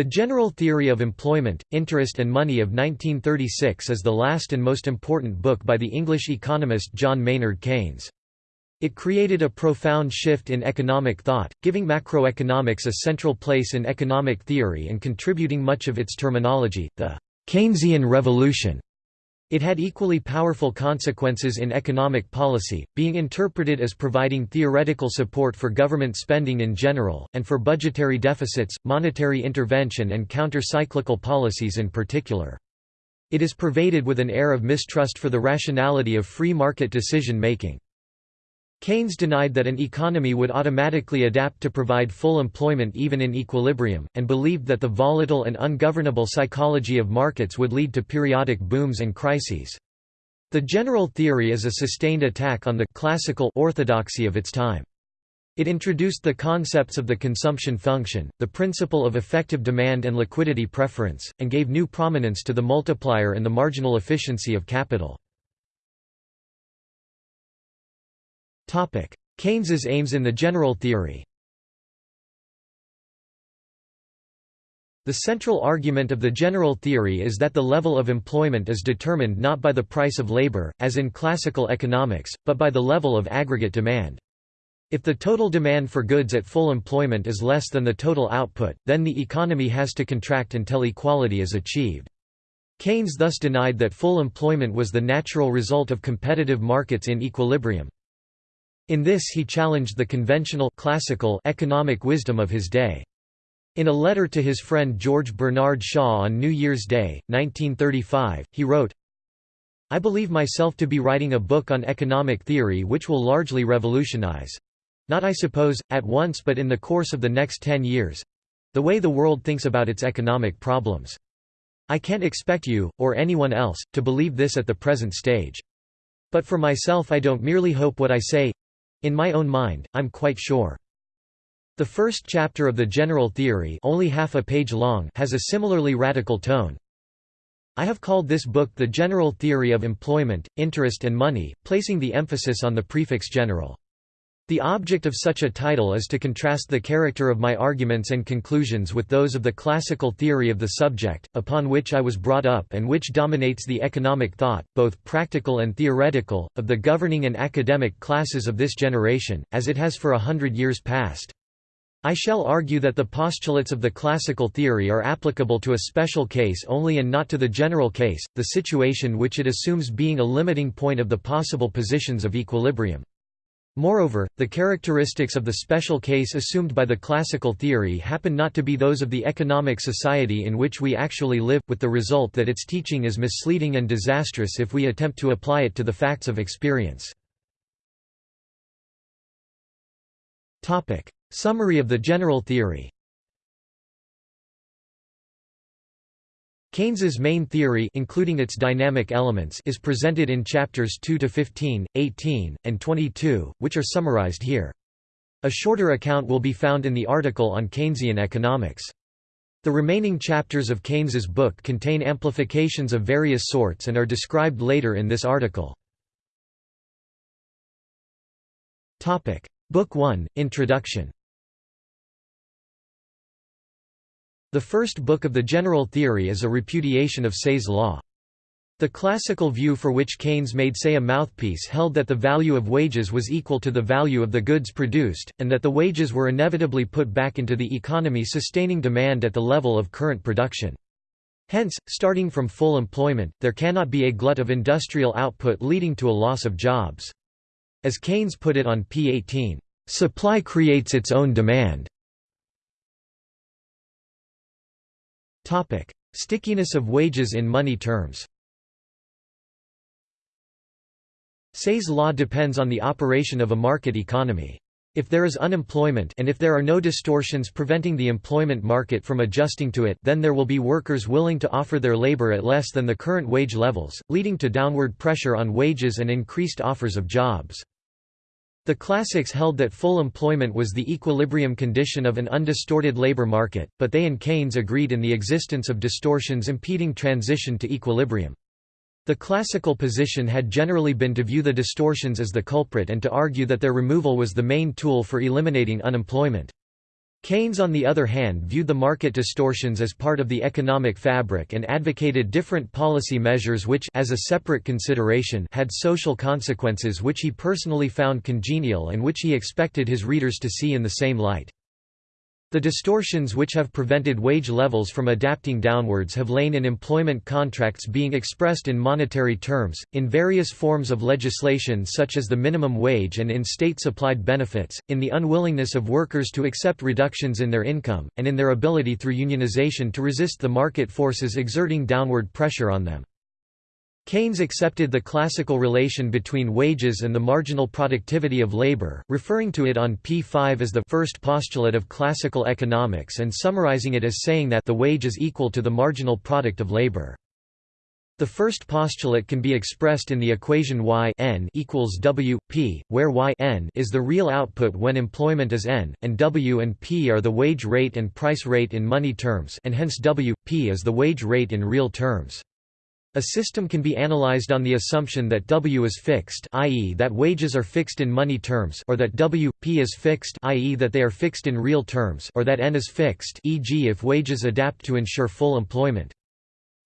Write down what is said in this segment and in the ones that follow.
The General Theory of Employment, Interest and Money of 1936 is the last and most important book by the English economist John Maynard Keynes. It created a profound shift in economic thought, giving macroeconomics a central place in economic theory and contributing much of its terminology, the Keynesian Revolution. It had equally powerful consequences in economic policy, being interpreted as providing theoretical support for government spending in general, and for budgetary deficits, monetary intervention and counter-cyclical policies in particular. It is pervaded with an air of mistrust for the rationality of free market decision-making. Keynes denied that an economy would automatically adapt to provide full employment even in equilibrium, and believed that the volatile and ungovernable psychology of markets would lead to periodic booms and crises. The general theory is a sustained attack on the classical orthodoxy of its time. It introduced the concepts of the consumption function, the principle of effective demand and liquidity preference, and gave new prominence to the multiplier and the marginal efficiency of capital. Keynes's aims in the general theory The central argument of the general theory is that the level of employment is determined not by the price of labor, as in classical economics, but by the level of aggregate demand. If the total demand for goods at full employment is less than the total output, then the economy has to contract until equality is achieved. Keynes thus denied that full employment was the natural result of competitive markets in equilibrium. In this he challenged the conventional classical economic wisdom of his day. In a letter to his friend George Bernard Shaw on New Year's Day, 1935, he wrote, I believe myself to be writing a book on economic theory which will largely revolutionize—not I suppose, at once but in the course of the next ten years—the way the world thinks about its economic problems. I can't expect you, or anyone else, to believe this at the present stage. But for myself I don't merely hope what I say, in my own mind, I'm quite sure. The first chapter of the general theory only half a page long has a similarly radical tone. I have called this book The General Theory of Employment, Interest and Money, placing the emphasis on the prefix general. The object of such a title is to contrast the character of my arguments and conclusions with those of the classical theory of the subject, upon which I was brought up and which dominates the economic thought, both practical and theoretical, of the governing and academic classes of this generation, as it has for a hundred years past. I shall argue that the postulates of the classical theory are applicable to a special case only and not to the general case, the situation which it assumes being a limiting point of the possible positions of equilibrium. Moreover, the characteristics of the special case assumed by the classical theory happen not to be those of the economic society in which we actually live, with the result that its teaching is misleading and disastrous if we attempt to apply it to the facts of experience. Summary of the general theory Keynes's main theory including its dynamic elements is presented in chapters 2 to 15, 18, and 22, which are summarized here. A shorter account will be found in the article on Keynesian economics. The remaining chapters of Keynes's book contain amplifications of various sorts and are described later in this article. Topic: Book 1, Introduction The first book of the general theory is a repudiation of Say's law. The classical view for which Keynes made Say a mouthpiece held that the value of wages was equal to the value of the goods produced, and that the wages were inevitably put back into the economy sustaining demand at the level of current production. Hence, starting from full employment, there cannot be a glut of industrial output leading to a loss of jobs. As Keynes put it on p. 18, "...supply creates its own demand." Stickiness of wages in money terms Say's law depends on the operation of a market economy. If there is unemployment and if there are no distortions preventing the employment market from adjusting to it then there will be workers willing to offer their labor at less than the current wage levels, leading to downward pressure on wages and increased offers of jobs. The classics held that full employment was the equilibrium condition of an undistorted labor market, but they and Keynes agreed in the existence of distortions impeding transition to equilibrium. The classical position had generally been to view the distortions as the culprit and to argue that their removal was the main tool for eliminating unemployment. Keynes on the other hand viewed the market distortions as part of the economic fabric and advocated different policy measures which as a separate consideration had social consequences which he personally found congenial and which he expected his readers to see in the same light. The distortions which have prevented wage levels from adapting downwards have lain in employment contracts being expressed in monetary terms, in various forms of legislation such as the minimum wage and in state-supplied benefits, in the unwillingness of workers to accept reductions in their income, and in their ability through unionization to resist the market forces exerting downward pressure on them. Keynes accepted the classical relation between wages and the marginal productivity of labor, referring to it on p5 as the first postulate of classical economics and summarizing it as saying that the wage is equal to the marginal product of labor. The first postulate can be expressed in the equation y n equals w p, where y n is the real output when employment is n, and w and p are the wage rate and price rate in money terms, and hence w p is the wage rate in real terms. A system can be analyzed on the assumption that W is fixed i.e. that wages are fixed in money terms or that W, P is fixed i.e. that they are fixed in real terms or that N is fixed e.g. if wages adapt to ensure full employment.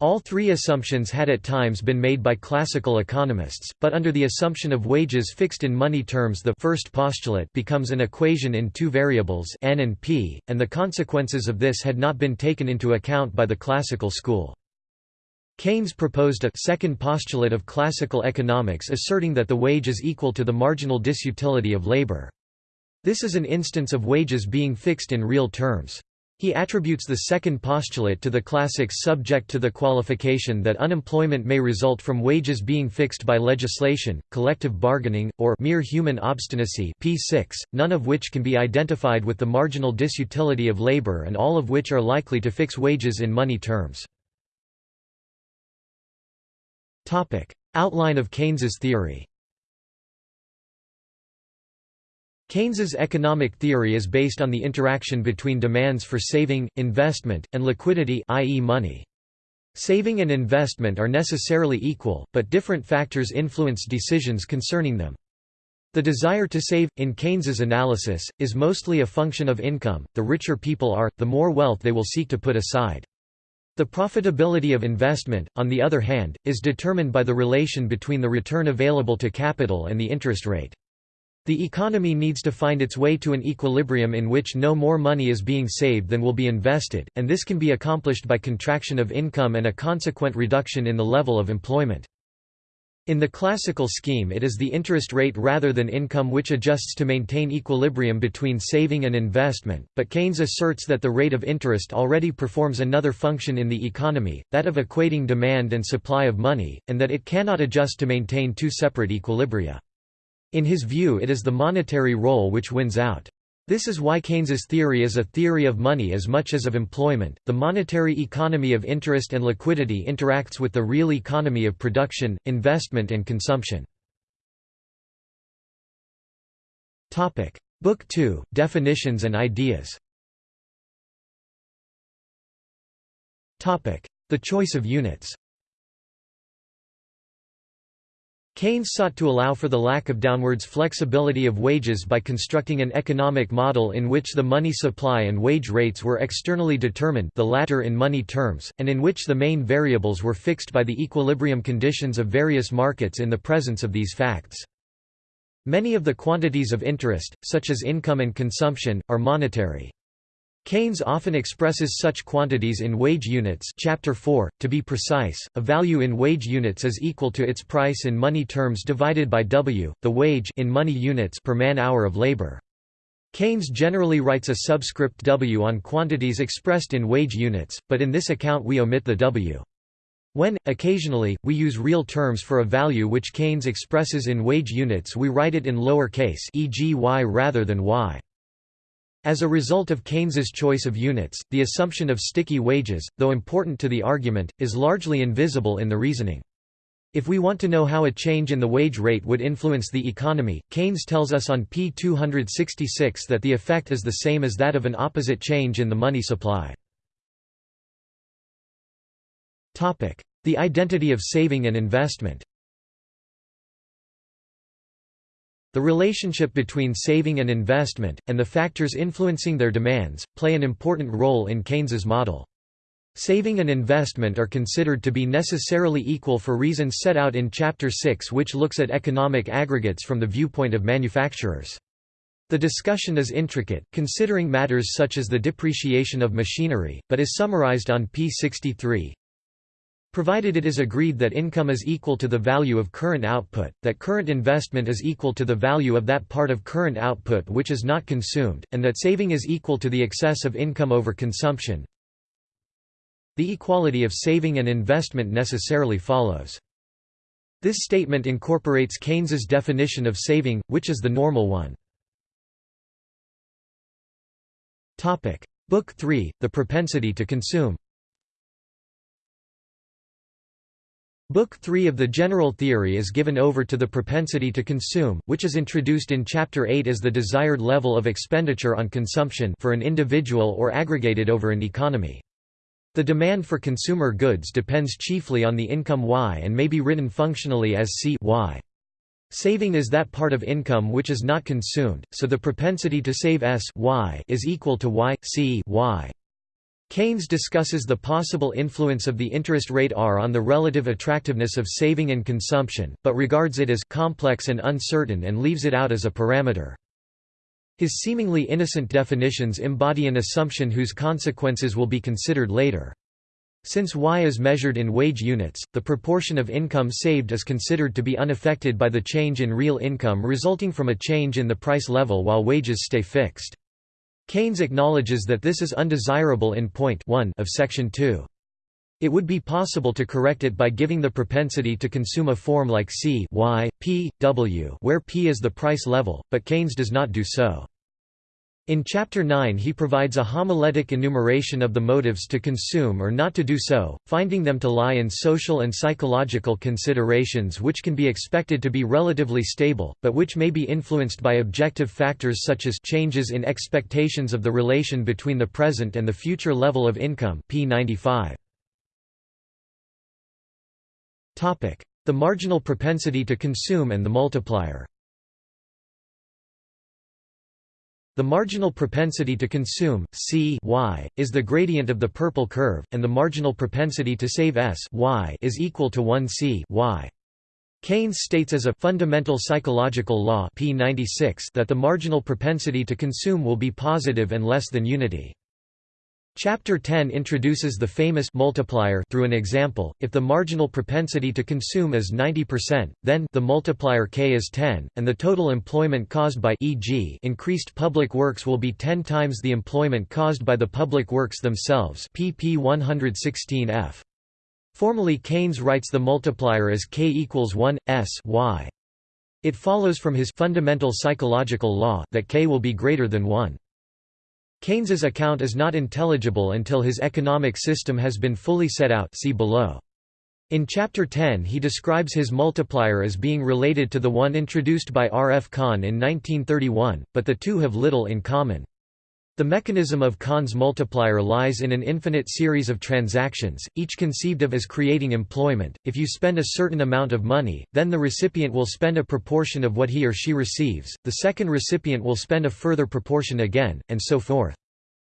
All three assumptions had at times been made by classical economists, but under the assumption of wages fixed in money terms the first postulate becomes an equation in two variables n and p, and the consequences of this had not been taken into account by the classical school. Keynes proposed a second postulate of classical economics asserting that the wage is equal to the marginal disutility of labor. This is an instance of wages being fixed in real terms. He attributes the second postulate to the classics subject to the qualification that unemployment may result from wages being fixed by legislation, collective bargaining, or mere human obstinacy p6, none of which can be identified with the marginal disutility of labor and all of which are likely to fix wages in money terms. Topic. Outline of Keynes's theory Keynes's economic theory is based on the interaction between demands for saving, investment, and liquidity i.e. money. Saving and investment are necessarily equal, but different factors influence decisions concerning them. The desire to save, in Keynes's analysis, is mostly a function of income, the richer people are, the more wealth they will seek to put aside. The profitability of investment, on the other hand, is determined by the relation between the return available to capital and the interest rate. The economy needs to find its way to an equilibrium in which no more money is being saved than will be invested, and this can be accomplished by contraction of income and a consequent reduction in the level of employment. In the classical scheme it is the interest rate rather than income which adjusts to maintain equilibrium between saving and investment, but Keynes asserts that the rate of interest already performs another function in the economy, that of equating demand and supply of money, and that it cannot adjust to maintain two separate equilibria. In his view it is the monetary role which wins out. This is why Keynes's theory is a theory of money as much as of employment. The monetary economy of interest and liquidity interacts with the real economy of production, investment and consumption. Topic: Book 2: Definitions and Ideas. Topic: The choice of units. Keynes sought to allow for the lack of downwards flexibility of wages by constructing an economic model in which the money supply and wage rates were externally determined the latter in money terms, and in which the main variables were fixed by the equilibrium conditions of various markets in the presence of these facts. Many of the quantities of interest, such as income and consumption, are monetary. Keynes often expresses such quantities in wage units chapter 4, to be precise, a value in wage units is equal to its price in money terms divided by W, the wage in money units per man-hour of labor. Keynes generally writes a subscript W on quantities expressed in wage units, but in this account we omit the W. When, occasionally, we use real terms for a value which Keynes expresses in wage units we write it in lower case e.g. y rather than y. As a result of Keynes's choice of units, the assumption of sticky wages, though important to the argument, is largely invisible in the reasoning. If we want to know how a change in the wage rate would influence the economy, Keynes tells us on p. 266 that the effect is the same as that of an opposite change in the money supply. The identity of saving and investment The relationship between saving and investment, and the factors influencing their demands, play an important role in Keynes's model. Saving and investment are considered to be necessarily equal for reasons set out in Chapter 6 which looks at economic aggregates from the viewpoint of manufacturers. The discussion is intricate, considering matters such as the depreciation of machinery, but is summarized on p. 63 provided it is agreed that income is equal to the value of current output, that current investment is equal to the value of that part of current output which is not consumed, and that saving is equal to the excess of income over consumption. The equality of saving and investment necessarily follows. This statement incorporates Keynes's definition of saving, which is the normal one. Book 3, The Propensity to Consume Book 3 of the general theory is given over to the propensity to consume, which is introduced in Chapter 8 as the desired level of expenditure on consumption for an individual or aggregated over an economy. The demand for consumer goods depends chiefly on the income Y and may be written functionally as C y. Saving is that part of income which is not consumed, so the propensity to save S y is equal to Y, C y. Keynes discusses the possible influence of the interest rate R on the relative attractiveness of saving and consumption, but regards it as complex and uncertain and leaves it out as a parameter. His seemingly innocent definitions embody an assumption whose consequences will be considered later. Since Y is measured in wage units, the proportion of income saved is considered to be unaffected by the change in real income resulting from a change in the price level while wages stay fixed. Keynes acknowledges that this is undesirable in point 1 of section 2. It would be possible to correct it by giving the propensity to consume a form like C y, P, W where P is the price level, but Keynes does not do so. In Chapter 9 he provides a homiletic enumeration of the motives to consume or not to do so, finding them to lie in social and psychological considerations which can be expected to be relatively stable, but which may be influenced by objective factors such as changes in expectations of the relation between the present and the future level of income p. 95. The marginal propensity to consume and the multiplier The marginal propensity to consume, C y, is the gradient of the purple curve, and the marginal propensity to save S y is equal to 1 C y. Keynes states as a fundamental psychological law P96 that the marginal propensity to consume will be positive and less than unity. Chapter 10 introduces the famous multiplier through an example. If the marginal propensity to consume is 90%, then the multiplier k is 10, and the total employment caused by e.g. increased public works will be 10 times the employment caused by the public works themselves. pp 116f. Formally Keynes writes the multiplier as k equals 1 s y. It follows from his fundamental psychological law that k will be greater than 1. Keynes's account is not intelligible until his economic system has been fully set out see below. In Chapter 10 he describes his multiplier as being related to the one introduced by R. F. Kahn in 1931, but the two have little in common. The mechanism of Kahn's multiplier lies in an infinite series of transactions, each conceived of as creating employment. If you spend a certain amount of money, then the recipient will spend a proportion of what he or she receives, the second recipient will spend a further proportion again, and so forth.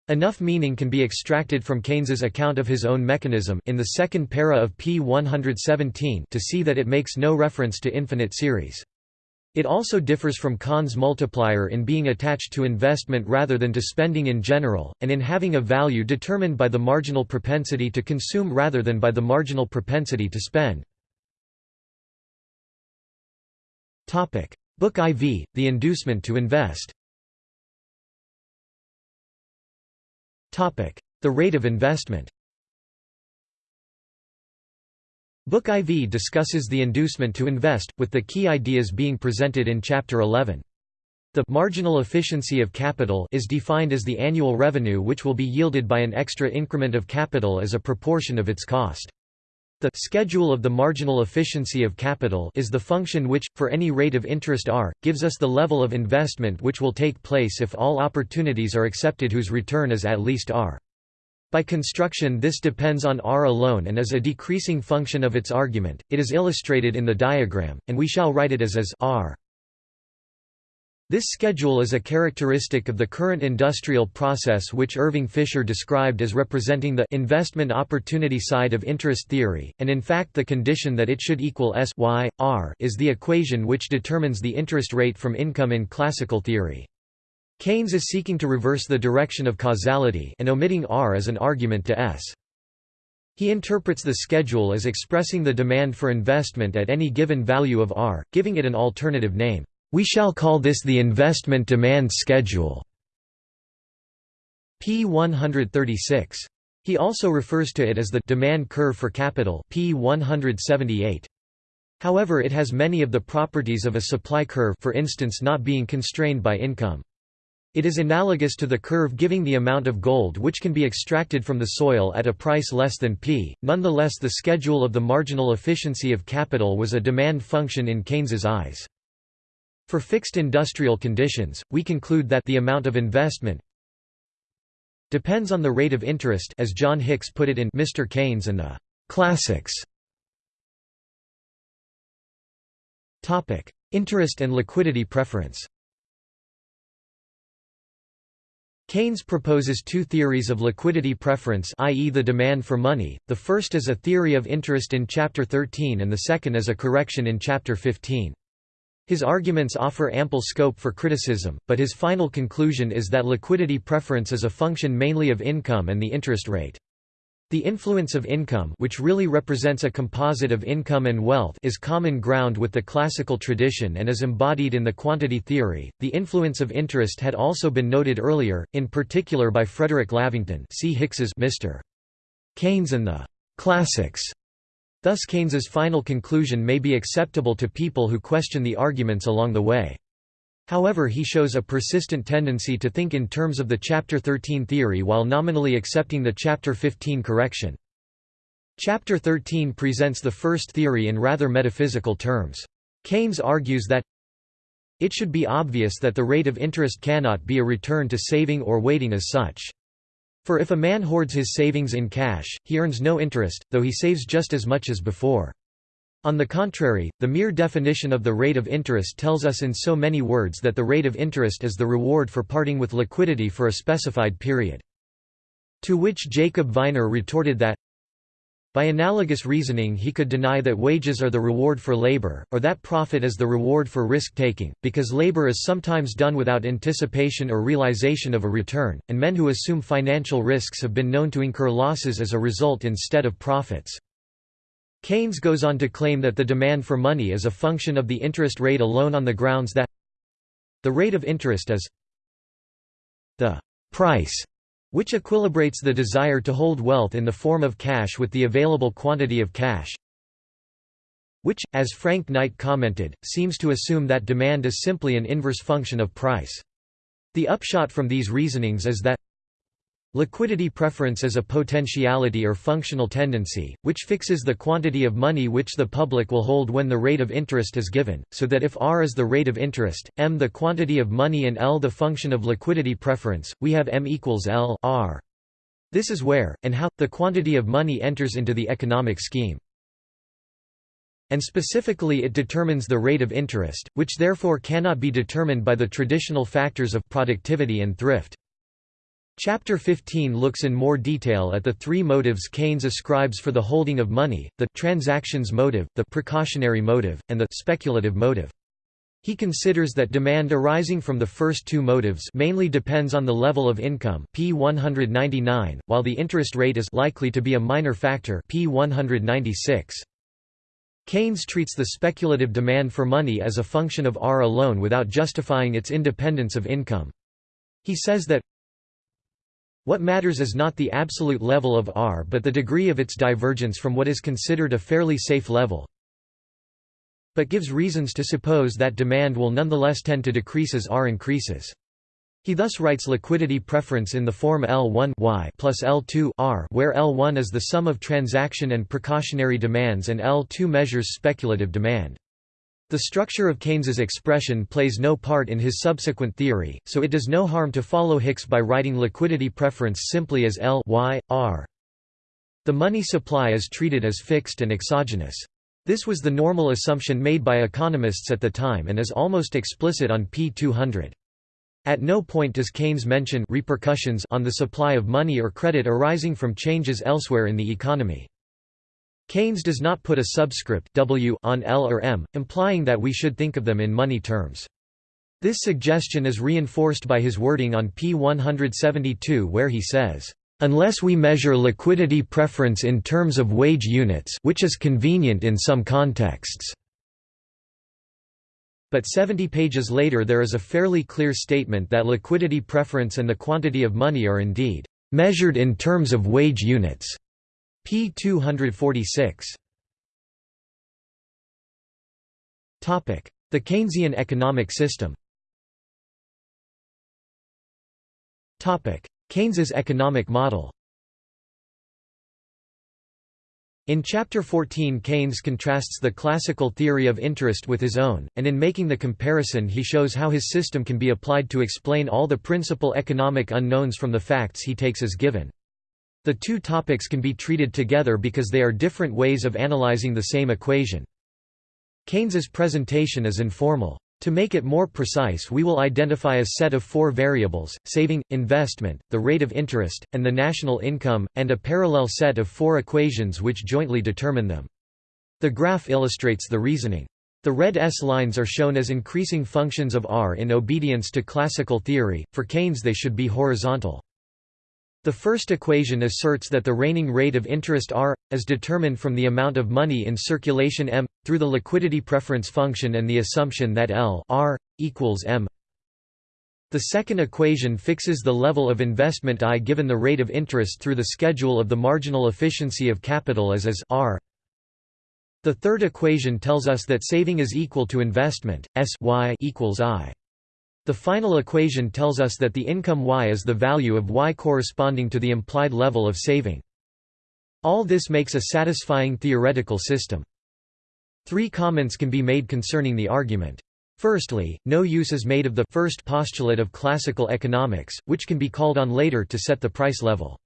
Enough meaning can be extracted from Keynes's account of his own mechanism in the second para of p. 117 to see that it makes no reference to infinite series. It also differs from Kahn's multiplier in being attached to investment rather than to spending in general, and in having a value determined by the marginal propensity to consume rather than by the marginal propensity to spend. Book IV, The Inducement to Invest. The rate of investment Book IV discusses the inducement to invest, with the key ideas being presented in Chapter 11. The marginal efficiency of capital is defined as the annual revenue which will be yielded by an extra increment of capital as a proportion of its cost. The schedule of the marginal efficiency of capital is the function which, for any rate of interest r, gives us the level of investment which will take place if all opportunities are accepted whose return is at least r. By construction this depends on r alone and is a decreasing function of its argument, it is illustrated in the diagram, and we shall write it as as r. This schedule is a characteristic of the current industrial process which Irving Fisher described as representing the investment opportunity side of interest theory, and in fact the condition that it should equal S y, r is the equation which determines the interest rate from income in classical theory. Keynes is seeking to reverse the direction of causality and omitting r as an argument to S. He interprets the schedule as expressing the demand for investment at any given value of r, giving it an alternative name. We shall call this the investment demand schedule. p 136. He also refers to it as the demand curve for capital p 178. However it has many of the properties of a supply curve for instance not being constrained by income. It is analogous to the curve giving the amount of gold which can be extracted from the soil at a price less than p. Nonetheless the schedule of the marginal efficiency of capital was a demand function in Keynes's eyes. For fixed industrial conditions, we conclude that the amount of investment depends on the rate of interest as John Hicks put it in Mr. Keynes and the Classics. Topic: Interest and liquidity preference. Keynes proposes two theories of liquidity preference i.e. the demand for money, the first as a theory of interest in Chapter 13 and the second as a correction in Chapter 15. His arguments offer ample scope for criticism, but his final conclusion is that liquidity preference is a function mainly of income and the interest rate. The influence of income which really represents a composite of income and wealth is common ground with the classical tradition and is embodied in the quantity theory. The influence of interest had also been noted earlier, in particular by Frederick Lavington see Hicks's Mr. Keynes and the Classics Thus Keynes's final conclusion may be acceptable to people who question the arguments along the way. However he shows a persistent tendency to think in terms of the Chapter 13 theory while nominally accepting the Chapter 15 correction. Chapter 13 presents the first theory in rather metaphysical terms. Keynes argues that it should be obvious that the rate of interest cannot be a return to saving or waiting as such. For if a man hoards his savings in cash, he earns no interest, though he saves just as much as before. On the contrary, the mere definition of the rate of interest tells us in so many words that the rate of interest is the reward for parting with liquidity for a specified period. To which Jacob Viner retorted that, by analogous reasoning he could deny that wages are the reward for labor, or that profit is the reward for risk-taking, because labor is sometimes done without anticipation or realization of a return, and men who assume financial risks have been known to incur losses as a result instead of profits. Keynes goes on to claim that the demand for money is a function of the interest rate alone on the grounds that the rate of interest is the price which equilibrates the desire to hold wealth in the form of cash with the available quantity of cash which, as Frank Knight commented, seems to assume that demand is simply an inverse function of price. The upshot from these reasonings is that Liquidity preference is a potentiality or functional tendency, which fixes the quantity of money which the public will hold when the rate of interest is given, so that if R is the rate of interest, M the quantity of money and L the function of liquidity preference, we have M equals L R. This is where, and how, the quantity of money enters into the economic scheme. And specifically it determines the rate of interest, which therefore cannot be determined by the traditional factors of productivity and thrift. Chapter 15 looks in more detail at the three motives Keynes ascribes for the holding of money, the transactions motive, the precautionary motive, and the speculative motive. He considers that demand arising from the first two motives mainly depends on the level of income P 199, while the interest rate is likely to be a minor factor P 196. Keynes treats the speculative demand for money as a function of R alone without justifying its independence of income. He says that what matters is not the absolute level of R but the degree of its divergence from what is considered a fairly safe level but gives reasons to suppose that demand will nonetheless tend to decrease as R increases. He thus writes liquidity preference in the form L1 y plus L2 R where L1 is the sum of transaction and precautionary demands and L2 measures speculative demand. The structure of Keynes's expression plays no part in his subsequent theory, so it does no harm to follow Hicks by writing liquidity preference simply as L y, R. The money supply is treated as fixed and exogenous. This was the normal assumption made by economists at the time and is almost explicit on p. 200. At no point does Keynes mention repercussions on the supply of money or credit arising from changes elsewhere in the economy. Keynes does not put a subscript w on L or M, implying that we should think of them in money terms. This suggestion is reinforced by his wording on p. 172 where he says, "...unless we measure liquidity preference in terms of wage units which is convenient in some contexts." But 70 pages later there is a fairly clear statement that liquidity preference and the quantity of money are indeed "...measured in terms of wage units." P. 246. Topic: The Keynesian economic system Topic: Keynes's economic model In Chapter 14 Keynes contrasts the classical theory of interest with his own, and in making the comparison he shows how his system can be applied to explain all the principal economic unknowns from the facts he takes as given. The two topics can be treated together because they are different ways of analyzing the same equation. Keynes's presentation is informal. To make it more precise we will identify a set of four variables, saving, investment, the rate of interest, and the national income, and a parallel set of four equations which jointly determine them. The graph illustrates the reasoning. The red S-lines are shown as increasing functions of R in obedience to classical theory, for Keynes they should be horizontal. The first equation asserts that the reigning rate of interest R, as determined from the amount of money in circulation M, through the liquidity preference function and the assumption that L R, equals M. The second equation fixes the level of investment I given the rate of interest through the schedule of the marginal efficiency of capital as as R. The third equation tells us that saving is equal to investment, S y equals I. The final equation tells us that the income y is the value of y corresponding to the implied level of saving. All this makes a satisfying theoretical system. Three comments can be made concerning the argument. Firstly, no use is made of the first postulate of classical economics, which can be called on later to set the price level.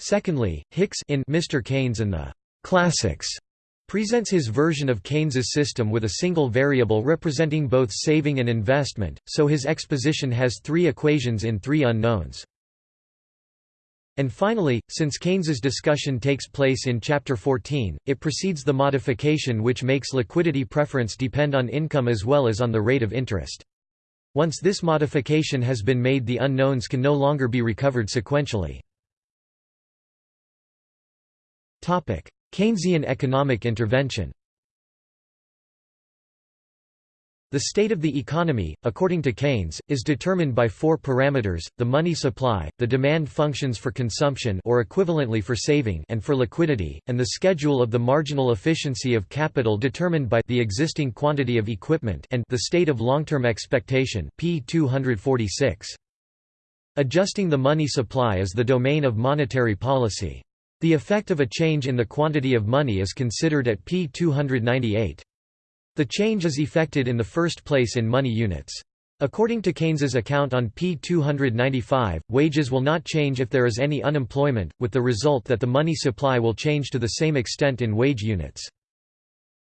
Secondly, Hicks in Mr. Keynes and the Classics presents his version of Keynes's system with a single variable representing both saving and investment, so his exposition has three equations in three unknowns. And finally, since Keynes's discussion takes place in Chapter 14, it precedes the modification which makes liquidity preference depend on income as well as on the rate of interest. Once this modification has been made the unknowns can no longer be recovered sequentially. Keynesian economic intervention The state of the economy, according to Keynes, is determined by four parameters, the money supply, the demand functions for consumption or equivalently for saving and for liquidity, and the schedule of the marginal efficiency of capital determined by the existing quantity of equipment and the state of long-term expectation p. 246. Adjusting the money supply is the domain of monetary policy. The effect of a change in the quantity of money is considered at p. 298. The change is effected in the first place in money units. According to Keynes's account on p. 295, wages will not change if there is any unemployment, with the result that the money supply will change to the same extent in wage units.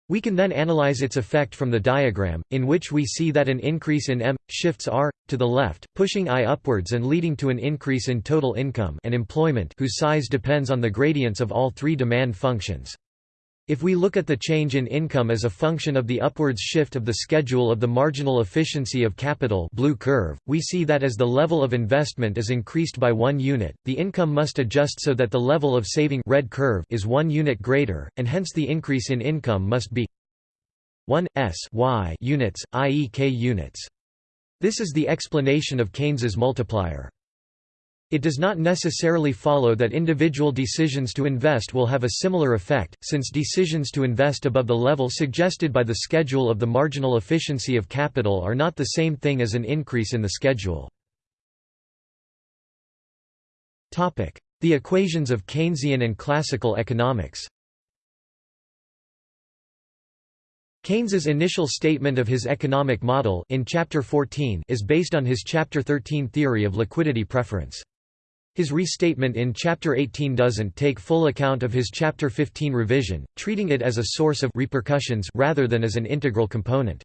We can then analyze its effect from the diagram, in which we see that an increase in M, shifts R, to the left, pushing I upwards and leading to an increase in total income and employment whose size depends on the gradients of all three demand functions. If we look at the change in income as a function of the upwards shift of the schedule of the marginal efficiency of capital blue curve, we see that as the level of investment is increased by one unit, the income must adjust so that the level of saving red curve is one unit greater, and hence the increase in income must be 1 s y units, i.e. k units. This is the explanation of Keynes's multiplier. It does not necessarily follow that individual decisions to invest will have a similar effect, since decisions to invest above the level suggested by the schedule of the marginal efficiency of capital are not the same thing as an increase in the schedule. The equations of Keynesian and classical economics Keynes's initial statement of his economic model in Chapter 14 is based on his Chapter 13 theory of liquidity preference. His restatement in Chapter 18 doesn't take full account of his Chapter 15 revision, treating it as a source of repercussions rather than as an integral component.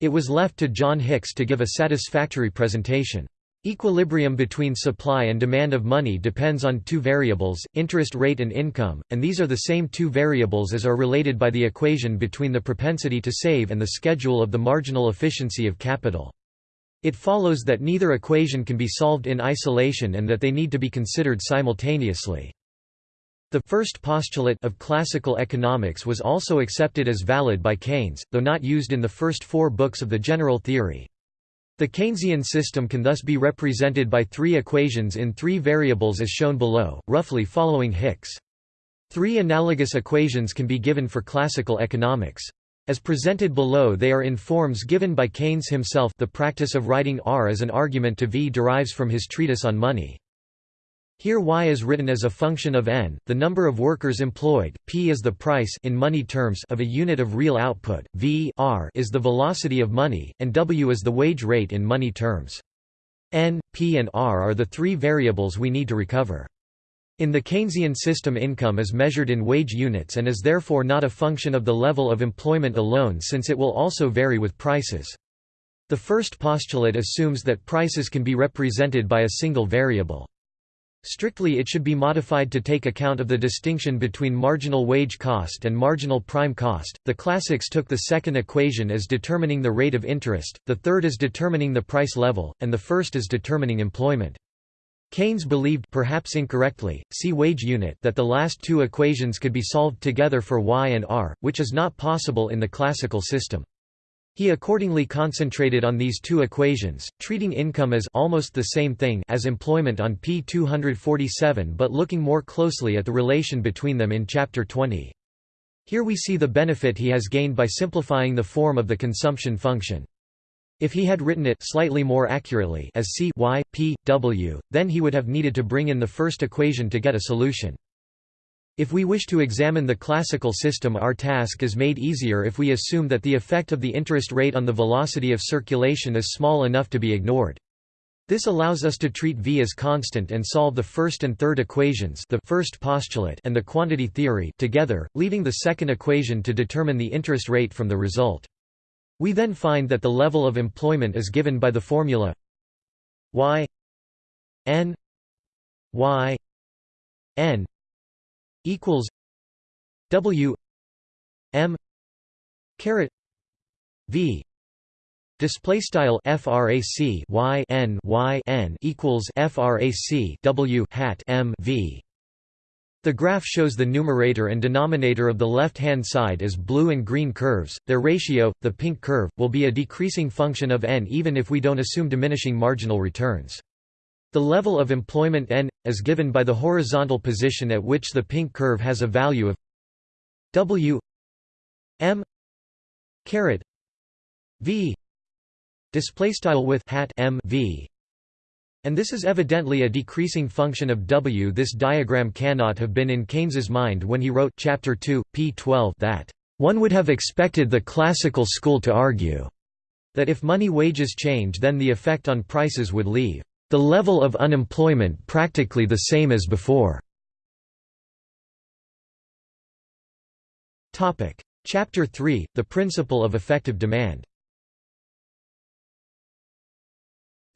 It was left to John Hicks to give a satisfactory presentation. Equilibrium between supply and demand of money depends on two variables, interest rate and income, and these are the same two variables as are related by the equation between the propensity to save and the schedule of the marginal efficiency of capital. It follows that neither equation can be solved in isolation and that they need to be considered simultaneously. The first postulate of classical economics was also accepted as valid by Keynes, though not used in the first four books of the general theory. The Keynesian system can thus be represented by three equations in three variables as shown below, roughly following Hicks. Three analogous equations can be given for classical economics. As presented below they are in forms given by Keynes himself the practice of writing R as an argument to V derives from his treatise on money. Here y is written as a function of n, the number of workers employed, p is the price in money terms of a unit of real output, v r is the velocity of money, and w is the wage rate in money terms. n, p and r are the three variables we need to recover. In the Keynesian system income is measured in wage units and is therefore not a function of the level of employment alone since it will also vary with prices. The first postulate assumes that prices can be represented by a single variable. Strictly it should be modified to take account of the distinction between marginal wage cost and marginal prime cost. The classics took the second equation as determining the rate of interest, the third as determining the price level, and the first as determining employment. Keynes believed perhaps incorrectly, see wage unit that the last two equations could be solved together for y and r, which is not possible in the classical system. He accordingly concentrated on these two equations, treating income as almost the same thing as employment on p 247 but looking more closely at the relation between them in chapter 20. Here we see the benefit he has gained by simplifying the form of the consumption function. If he had written it slightly more accurately as C y, p, w, then he would have needed to bring in the first equation to get a solution. If we wish to examine the classical system our task is made easier if we assume that the effect of the interest rate on the velocity of circulation is small enough to be ignored. This allows us to treat v as constant and solve the first and third equations the first postulate and the quantity theory together, leaving the second equation to determine the interest rate from the result. We then find that the level of employment is given by the formula y n y n equals w m caret v Display style frac y n y n equals frac w hat m v. The graph shows the numerator and denominator of the left-hand side as blue and green curves. Their ratio, the pink curve, will be a decreasing function of n even if we don't assume diminishing marginal returns. The level of employment n is given by the horizontal position at which the pink curve has a value of w m v display style with hat m v and this is evidently a decreasing function of W. This diagram cannot have been in Keynes's mind when he wrote chapter 2, p. 12 that one would have expected the classical school to argue that if money wages change then the effect on prices would leave the level of unemployment practically the same as before. Chapter 3 – The principle of effective demand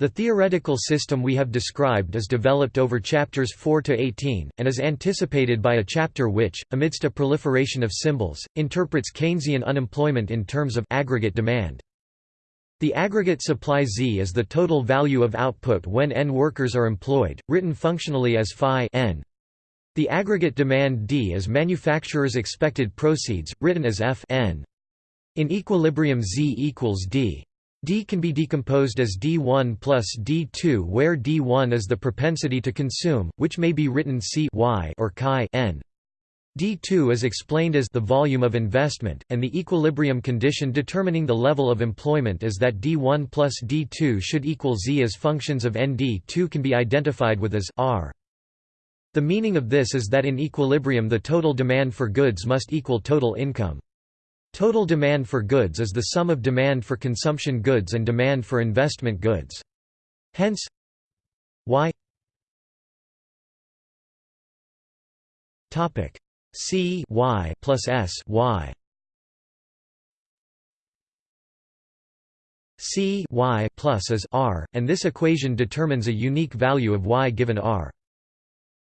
The theoretical system we have described is developed over chapters 4 to 18, and is anticipated by a chapter which, amidst a proliferation of symbols, interprets Keynesian unemployment in terms of aggregate demand. The aggregate supply Z is the total value of output when n workers are employed, written functionally as phi n. The aggregate demand D is manufacturers' expected proceeds, written as F n. In equilibrium Z equals D. D can be decomposed as D1 plus D2 where D1 is the propensity to consume, which may be written C y or chi n. D2 is explained as the volume of investment, and the equilibrium condition determining the level of employment is that D1 plus D2 should equal Z as functions of ND2 can be identified with as R. The meaning of this is that in equilibrium the total demand for goods must equal total income. Total demand for goods is the sum of demand for consumption goods and demand for investment goods. Hence y Topic C y plus S y C y plus is R, and this equation determines a unique value of y given R.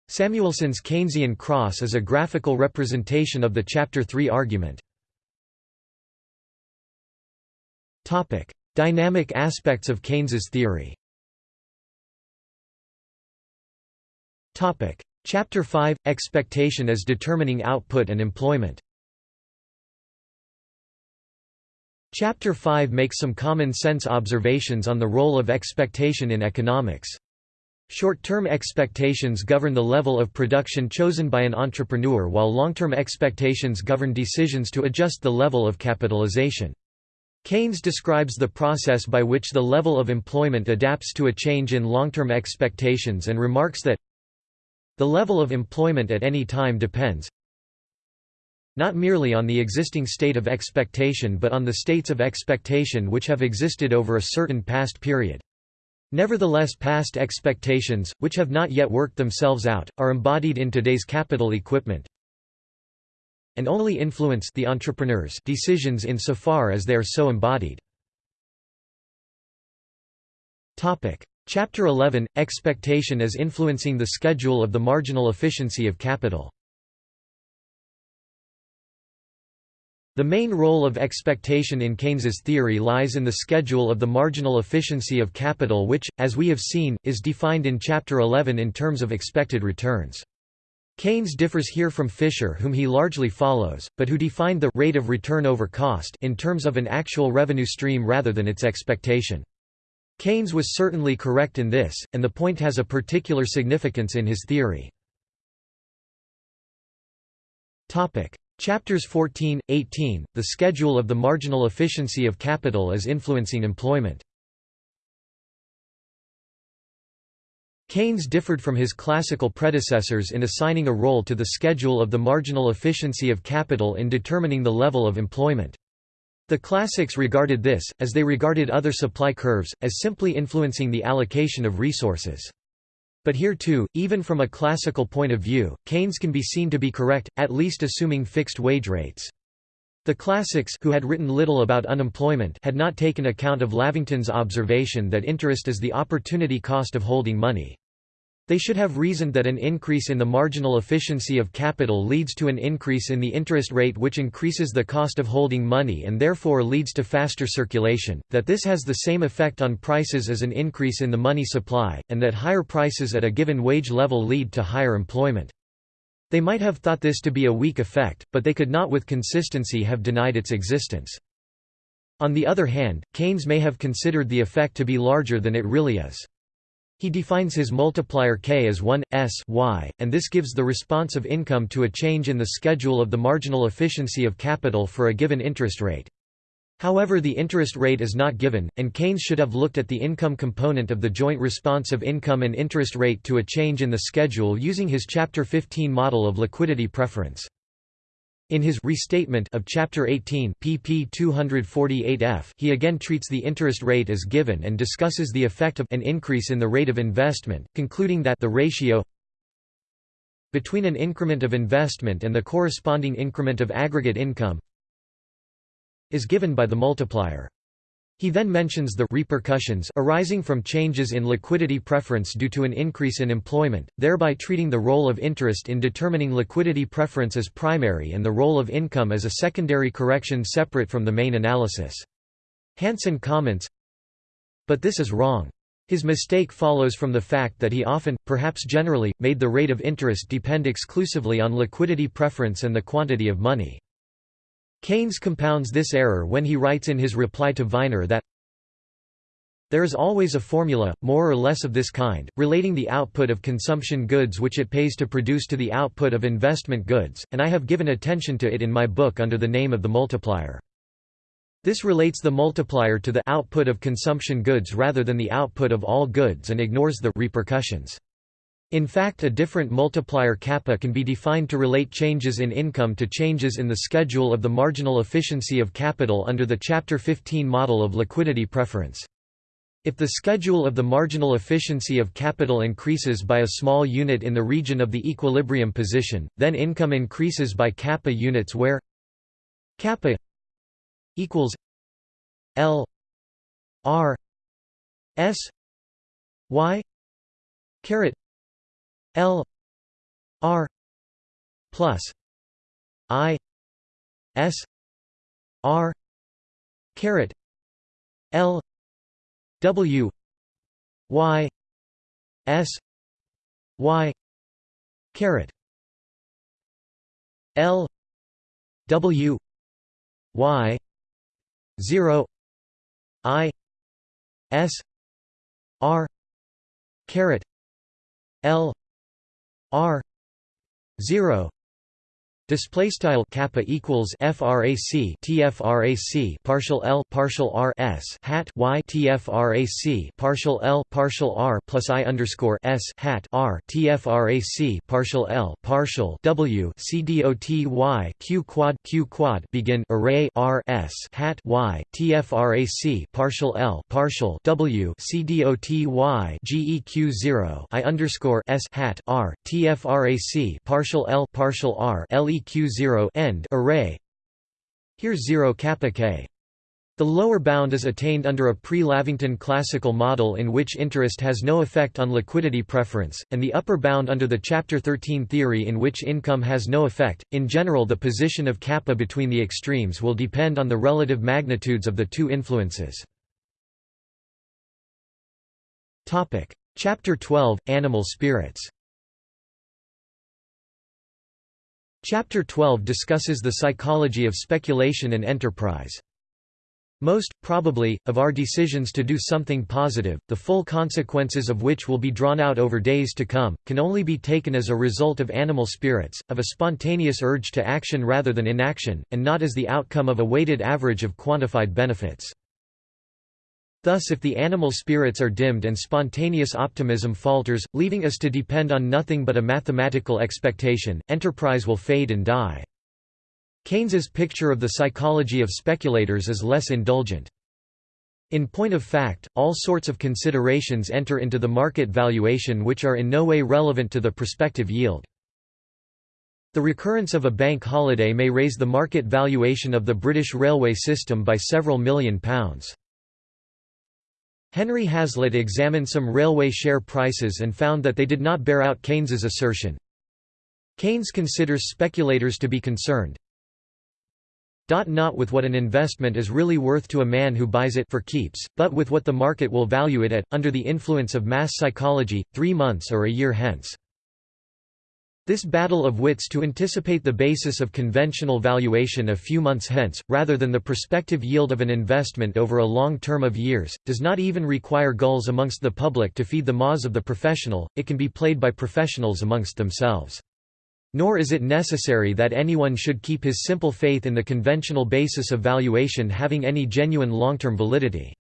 Samuelson's Keynesian cross is a graphical representation of the Chapter 3 argument. Dynamic aspects of Keynes's theory Topic: Chapter 5 – Expectation as determining output and employment Chapter 5 makes some common-sense observations on the role of expectation in economics. Short-term expectations govern the level of production chosen by an entrepreneur while long-term expectations govern decisions to adjust the level of capitalization. Keynes describes the process by which the level of employment adapts to a change in long-term expectations and remarks that the level of employment at any time depends not merely on the existing state of expectation but on the states of expectation which have existed over a certain past period. Nevertheless past expectations, which have not yet worked themselves out, are embodied in today's capital equipment and only influence the entrepreneur's decisions insofar as they are so embodied. Chapter 11 – Expectation as influencing the schedule of the marginal efficiency of capital The main role of expectation in Keynes's theory lies in the schedule of the marginal efficiency of capital which, as we have seen, is defined in Chapter 11 in terms of expected returns. Keynes differs here from Fisher whom he largely follows, but who defined the rate of return over cost in terms of an actual revenue stream rather than its expectation. Keynes was certainly correct in this, and the point has a particular significance in his theory. Chapters 14, 18, the schedule of the marginal efficiency of capital is influencing employment. Keynes differed from his classical predecessors in assigning a role to the schedule of the marginal efficiency of capital in determining the level of employment. The classics regarded this, as they regarded other supply curves, as simply influencing the allocation of resources. But here too, even from a classical point of view, Keynes can be seen to be correct, at least assuming fixed wage rates. The classics who had written little about unemployment had not taken account of Lavington's observation that interest is the opportunity cost of holding money. They should have reasoned that an increase in the marginal efficiency of capital leads to an increase in the interest rate which increases the cost of holding money and therefore leads to faster circulation, that this has the same effect on prices as an increase in the money supply, and that higher prices at a given wage level lead to higher employment. They might have thought this to be a weak effect, but they could not with consistency have denied its existence. On the other hand, Keynes may have considered the effect to be larger than it really is. He defines his multiplier k as 1, s y, and this gives the response of income to a change in the schedule of the marginal efficiency of capital for a given interest rate. However the interest rate is not given, and Keynes should have looked at the income component of the joint response of income and interest rate to a change in the schedule using his Chapter 15 model of liquidity preference. In his restatement of Chapter 18 pp 248f he again treats the interest rate as given and discusses the effect of an increase in the rate of investment, concluding that the ratio between an increment of investment and the corresponding increment of aggregate income is given by the multiplier. He then mentions the repercussions arising from changes in liquidity preference due to an increase in employment, thereby treating the role of interest in determining liquidity preference as primary and the role of income as a secondary correction separate from the main analysis. Hansen comments, But this is wrong. His mistake follows from the fact that he often, perhaps generally, made the rate of interest depend exclusively on liquidity preference and the quantity of money. Keynes compounds this error when he writes in his reply to Viner that there is always a formula, more or less of this kind, relating the output of consumption goods which it pays to produce to the output of investment goods, and I have given attention to it in my book under the name of the multiplier. This relates the multiplier to the output of consumption goods rather than the output of all goods and ignores the repercussions. In fact a different multiplier kappa can be defined to relate changes in income to changes in the schedule of the marginal efficiency of capital under the Chapter 15 model of liquidity preference. If the schedule of the marginal efficiency of capital increases by a small unit in the region of the equilibrium position, then income increases by kappa units where kappa equals L R S Y caret L R plus I S R caret L W Y S Y caret L W Y zero I S R caret L R zero Display style kappa equals frac tfrac partial l partial r s hat y tfrac partial l partial r plus i underscore s hat r tfrac partial l partial w c dot y q quad q quad begin array r s hat y tfrac partial l partial w c dot y geq zero i underscore s hat r tfrac partial l partial r le Q0 end array Here 0 kappa k. The lower bound is attained under a pre-Lavington classical model in which interest has no effect on liquidity preference, and the upper bound under the Chapter 13 theory in which income has no effect. In general the position of kappa between the extremes will depend on the relative magnitudes of the two influences. Chapter 12 – Animal spirits Chapter 12 discusses the psychology of speculation and enterprise. Most, probably, of our decisions to do something positive, the full consequences of which will be drawn out over days to come, can only be taken as a result of animal spirits, of a spontaneous urge to action rather than inaction, and not as the outcome of a weighted average of quantified benefits. Thus if the animal spirits are dimmed and spontaneous optimism falters, leaving us to depend on nothing but a mathematical expectation, enterprise will fade and die. Keynes's picture of the psychology of speculators is less indulgent. In point of fact, all sorts of considerations enter into the market valuation which are in no way relevant to the prospective yield. The recurrence of a bank holiday may raise the market valuation of the British railway system by several million pounds. Henry Hazlitt examined some railway share prices and found that they did not bear out Keynes's assertion. Keynes considers speculators to be concerned not with what an investment is really worth to a man who buys it for keeps, but with what the market will value it at, under the influence of mass psychology, three months or a year hence. This battle of wits to anticipate the basis of conventional valuation a few months hence, rather than the prospective yield of an investment over a long term of years, does not even require gulls amongst the public to feed the maws of the professional, it can be played by professionals amongst themselves. Nor is it necessary that anyone should keep his simple faith in the conventional basis of valuation having any genuine long-term validity.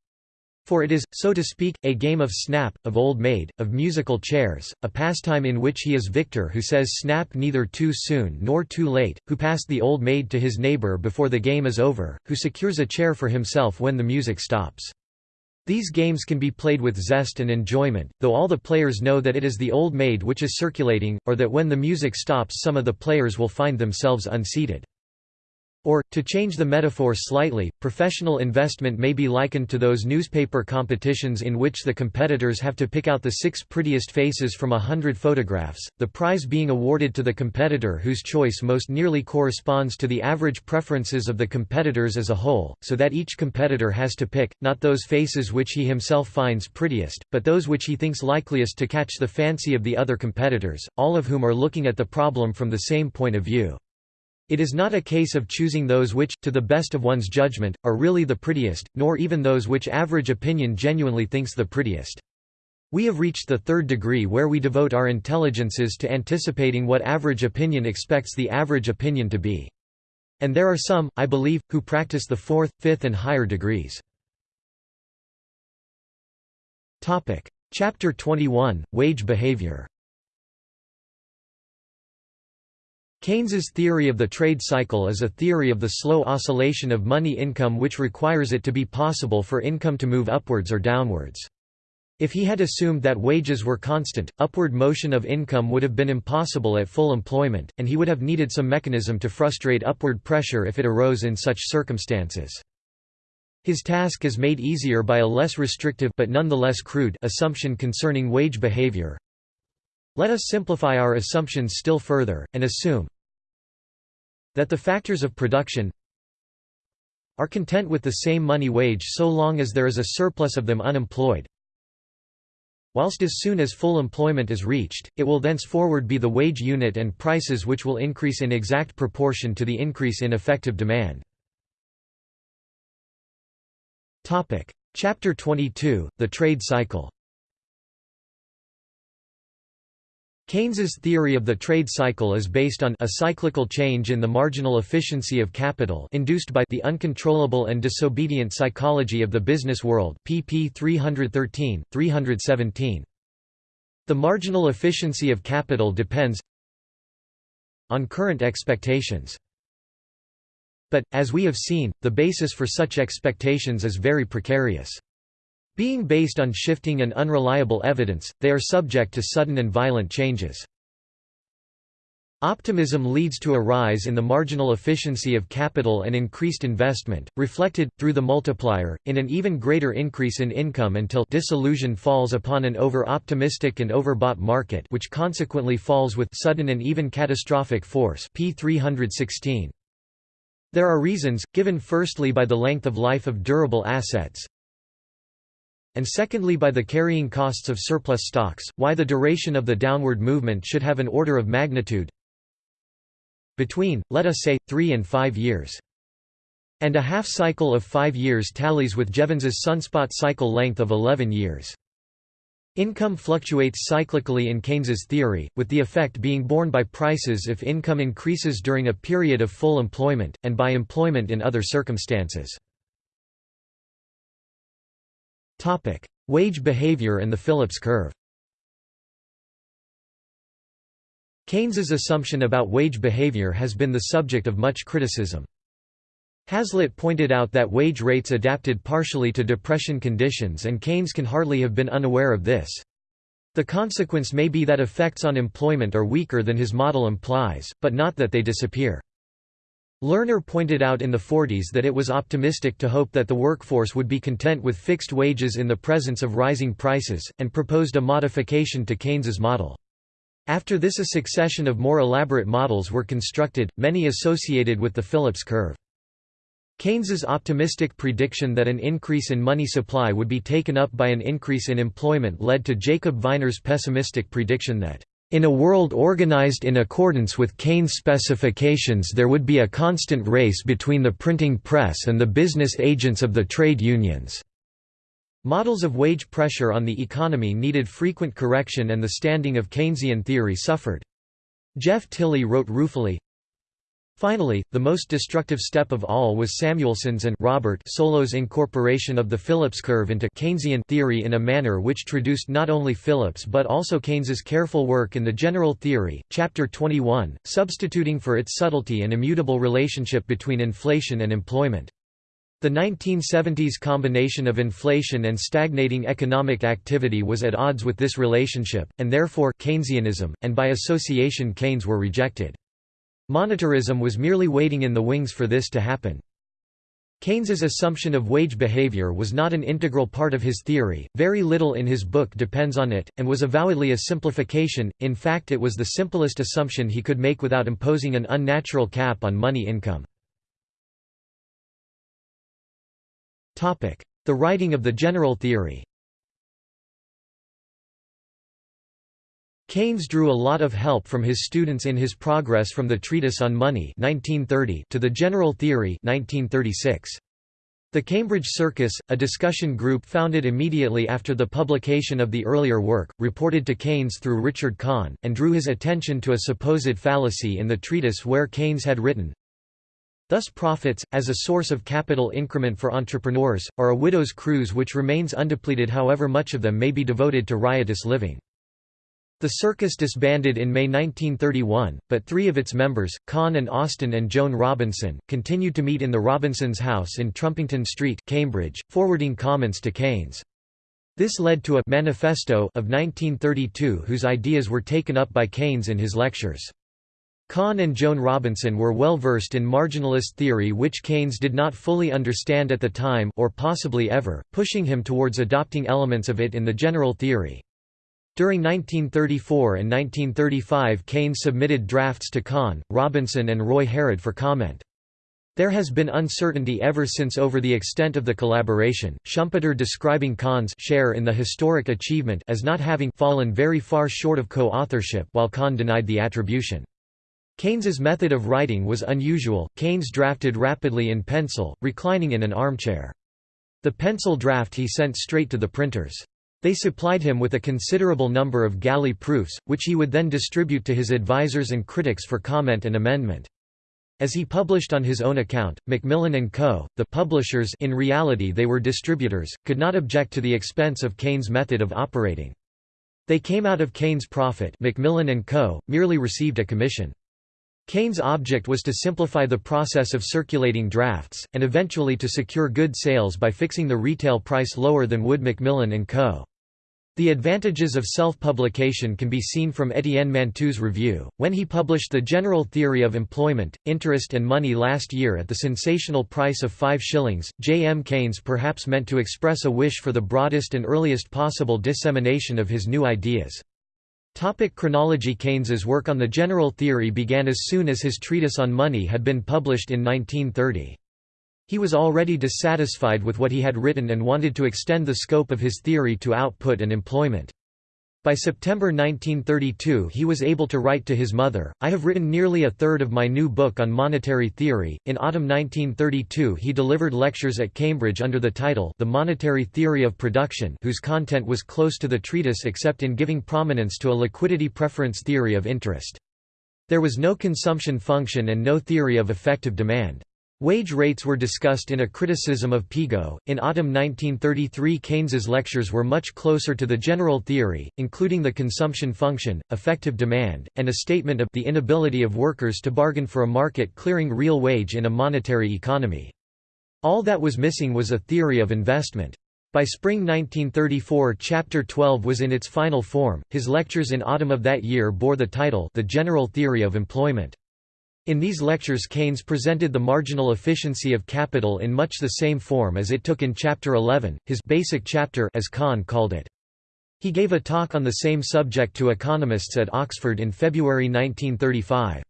For it is, so to speak, a game of snap, of old maid, of musical chairs, a pastime in which he is victor who says snap neither too soon nor too late, who passed the old maid to his neighbor before the game is over, who secures a chair for himself when the music stops. These games can be played with zest and enjoyment, though all the players know that it is the old maid which is circulating, or that when the music stops some of the players will find themselves unseated. Or, to change the metaphor slightly, professional investment may be likened to those newspaper competitions in which the competitors have to pick out the six prettiest faces from a hundred photographs, the prize being awarded to the competitor whose choice most nearly corresponds to the average preferences of the competitors as a whole, so that each competitor has to pick, not those faces which he himself finds prettiest, but those which he thinks likeliest to catch the fancy of the other competitors, all of whom are looking at the problem from the same point of view. It is not a case of choosing those which, to the best of one's judgment, are really the prettiest, nor even those which average opinion genuinely thinks the prettiest. We have reached the third degree where we devote our intelligences to anticipating what average opinion expects the average opinion to be. And there are some, I believe, who practice the fourth, fifth and higher degrees. Chapter 21, Wage behavior Keynes's theory of the trade cycle is a theory of the slow oscillation of money income which requires it to be possible for income to move upwards or downwards. If he had assumed that wages were constant, upward motion of income would have been impossible at full employment, and he would have needed some mechanism to frustrate upward pressure if it arose in such circumstances. His task is made easier by a less restrictive but nonetheless crude assumption concerning wage behavior. Let us simplify our assumptions still further, and assume that the factors of production are content with the same money wage so long as there is a surplus of them unemployed, whilst as soon as full employment is reached, it will thenceforward be the wage unit and prices which will increase in exact proportion to the increase in effective demand. Chapter 22, The Trade Cycle Keynes's theory of the trade cycle is based on a cyclical change in the marginal efficiency of capital induced by the uncontrollable and disobedient psychology of the business world pp 313, 317. The marginal efficiency of capital depends on current expectations. But, as we have seen, the basis for such expectations is very precarious. Being based on shifting and unreliable evidence, they are subject to sudden and violent changes. Optimism leads to a rise in the marginal efficiency of capital and increased investment, reflected, through the multiplier, in an even greater increase in income until disillusion falls upon an over-optimistic and overbought market which consequently falls with sudden and even catastrophic force p 316. There are reasons, given firstly by the length of life of durable assets, and secondly by the carrying costs of surplus stocks, why the duration of the downward movement should have an order of magnitude between, let us say, three and five years. And a half cycle of five years tallies with Jevons's sunspot cycle length of 11 years. Income fluctuates cyclically in Keynes's theory, with the effect being borne by prices if income increases during a period of full employment, and by employment in other circumstances. Wage behavior and the Phillips curve Keynes's assumption about wage behavior has been the subject of much criticism. Hazlitt pointed out that wage rates adapted partially to depression conditions and Keynes can hardly have been unaware of this. The consequence may be that effects on employment are weaker than his model implies, but not that they disappear. Lerner pointed out in the 40s that it was optimistic to hope that the workforce would be content with fixed wages in the presence of rising prices, and proposed a modification to Keynes's model. After this a succession of more elaborate models were constructed, many associated with the Phillips curve. Keynes's optimistic prediction that an increase in money supply would be taken up by an increase in employment led to Jacob Viner's pessimistic prediction that in a world organized in accordance with Keynes' specifications there would be a constant race between the printing press and the business agents of the trade unions. Models of wage pressure on the economy needed frequent correction and the standing of Keynesian theory suffered. Geoff Tily wrote ruefully, Finally, the most destructive step of all was Samuelson's and Robert Solow's incorporation of the Phillips curve into Keynesian theory in a manner which traduced not only Phillips but also Keynes's careful work in the general theory, chapter 21, substituting for its subtlety an immutable relationship between inflation and employment. The 1970s combination of inflation and stagnating economic activity was at odds with this relationship, and therefore Keynesianism, and by association Keynes were rejected. Monetarism was merely waiting in the wings for this to happen. Keynes's assumption of wage behavior was not an integral part of his theory, very little in his book depends on it, and was avowedly a simplification, in fact it was the simplest assumption he could make without imposing an unnatural cap on money income. The writing of the general theory Keynes drew a lot of help from his students in his progress from the Treatise on Money 1930 to the General Theory 1936. The Cambridge Circus, a discussion group founded immediately after the publication of the earlier work, reported to Keynes through Richard Kahn, and drew his attention to a supposed fallacy in the treatise where Keynes had written, Thus profits, as a source of capital increment for entrepreneurs, are a widow's cruse which remains undepleted however much of them may be devoted to riotous living. The circus disbanded in May 1931, but three of its members, Kahn and Austin and Joan Robinson, continued to meet in the Robinsons' house in Trumpington Street, Cambridge, forwarding comments to Keynes. This led to a «manifesto» of 1932 whose ideas were taken up by Keynes in his lectures. Kahn and Joan Robinson were well versed in marginalist theory which Keynes did not fully understand at the time or possibly ever, pushing him towards adopting elements of it in the general theory. During 1934 and 1935 Keynes submitted drafts to Kahn, Robinson and Roy Harrod for comment. There has been uncertainty ever since over the extent of the collaboration, Schumpeter describing Kahn's share in the historic achievement as not having fallen very far short of co-authorship while Kahn denied the attribution. Keynes's method of writing was unusual, Keynes drafted rapidly in pencil, reclining in an armchair. The pencil draft he sent straight to the printers. They supplied him with a considerable number of galley proofs, which he would then distribute to his advisers and critics for comment and amendment. As he published on his own account, Macmillan & Co., the publishers in reality they were distributors, could not object to the expense of Keynes' method of operating. They came out of Keynes' profit Macmillan & Co., merely received a commission. Keynes' object was to simplify the process of circulating drafts, and eventually to secure good sales by fixing the retail price lower than would Macmillan & Co. The advantages of self-publication can be seen from Etienne Mantoux' review, when he published The General Theory of Employment, Interest and Money last year at the sensational price of five shillings. J. M. Keynes perhaps meant to express a wish for the broadest and earliest possible dissemination of his new ideas. Topic chronology Keynes's work on the general theory began as soon as his treatise on money had been published in 1930. He was already dissatisfied with what he had written and wanted to extend the scope of his theory to output and employment. By September 1932 he was able to write to his mother, I have written nearly a third of my new book on monetary theory. In autumn 1932 he delivered lectures at Cambridge under the title The Monetary Theory of Production whose content was close to the treatise except in giving prominence to a liquidity preference theory of interest. There was no consumption function and no theory of effective demand. Wage rates were discussed in a criticism of Pigou. In autumn 1933, Keynes's lectures were much closer to the general theory, including the consumption function, effective demand, and a statement of the inability of workers to bargain for a market clearing real wage in a monetary economy. All that was missing was a theory of investment. By spring 1934 Chapter 12 was in its final form. His lectures in autumn of that year bore the title The General Theory of Employment. In these lectures Keynes presented the marginal efficiency of capital in much the same form as it took in Chapter 11, his basic chapter as Kahn called it. He gave a talk on the same subject to economists at Oxford in February 1935.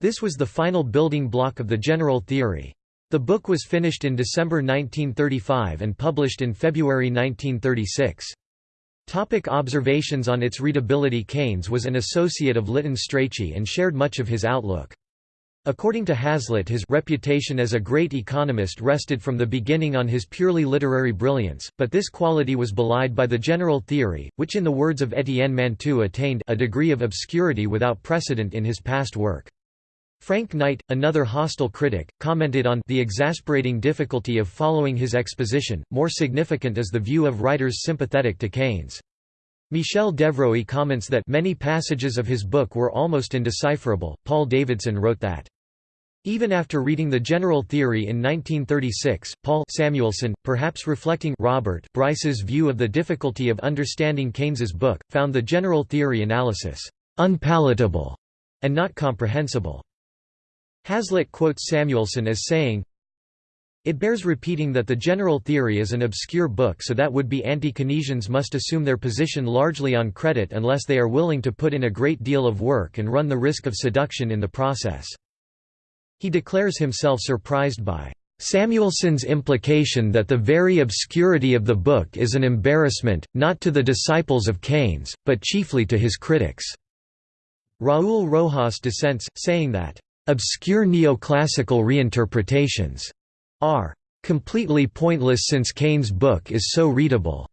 This was the final building block of the general theory. The book was finished in December 1935 and published in February 1936. Topic observations on its readability Keynes was an associate of Lytton Strachey and shared much of his outlook. According to Hazlitt his reputation as a great economist rested from the beginning on his purely literary brilliance, but this quality was belied by the general theory, which in the words of Etienne Mantoux attained a degree of obscurity without precedent in his past work. Frank Knight, another hostile critic, commented on the exasperating difficulty of following his exposition, more significant is the view of writers sympathetic to Keynes. Michel De Vroey comments that many passages of his book were almost indecipherable. Paul Davidson wrote that even after reading the general theory in 1936, Paul Samuelson, perhaps reflecting Robert Bryce's view of the difficulty of understanding Keynes's book, found the general theory analysis unpalatable and not comprehensible. Hazlitt quotes Samuelson as saying, it bears repeating that the general theory is an obscure book so that would-be anti-Keynesians must assume their position largely on credit unless they are willing to put in a great deal of work and run the risk of seduction in the process. He declares himself surprised by Samuelson's implication that the very obscurity of the book is an embarrassment, not to the disciples of Keynes, but chiefly to his critics. Raúl Rojas dissents, saying that, "...obscure neoclassical reinterpretations," are "...completely pointless since Keynes' book is so readable."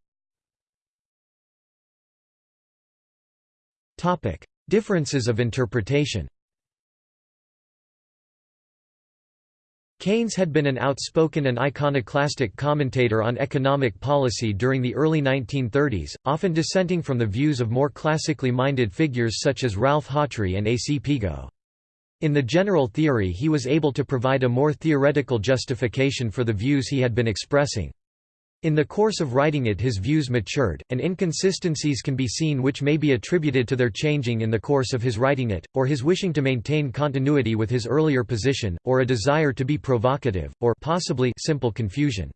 Differences of interpretation Keynes had been an outspoken and iconoclastic commentator on economic policy during the early 1930s, often dissenting from the views of more classically minded figures such as Ralph Hawtrey and A. C. Pigou. In the general theory he was able to provide a more theoretical justification for the views he had been expressing. In the course of writing it his views matured, and inconsistencies can be seen which may be attributed to their changing in the course of his writing it, or his wishing to maintain continuity with his earlier position, or a desire to be provocative, or possibly simple confusion.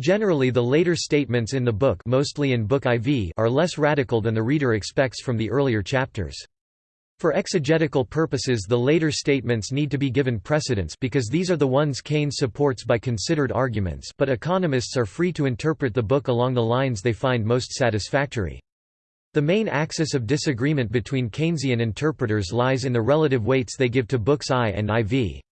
Generally the later statements in the book mostly in Book IV are less radical than the reader expects from the earlier chapters. For exegetical purposes the later statements need to be given precedence because these are the ones Keynes supports by considered arguments but economists are free to interpret the book along the lines they find most satisfactory. The main axis of disagreement between Keynesian interpreters lies in the relative weights they give to books I and IV.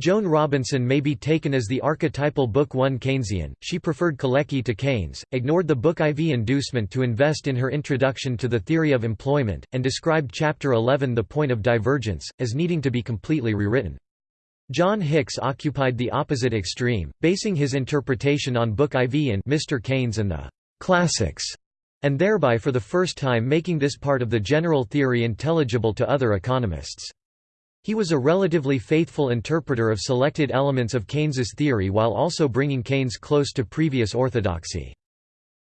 Joan Robinson may be taken as the archetypal Book I Keynesian, she preferred Kalecki to Keynes, ignored the Book IV inducement to invest in her Introduction to the Theory of Employment, and described Chapter 11 The Point of Divergence, as needing to be completely rewritten. John Hicks occupied the opposite extreme, basing his interpretation on Book IV and Mr. Keynes and the «classics», and thereby for the first time making this part of the general theory intelligible to other economists. He was a relatively faithful interpreter of selected elements of Keynes's theory while also bringing Keynes close to previous orthodoxy.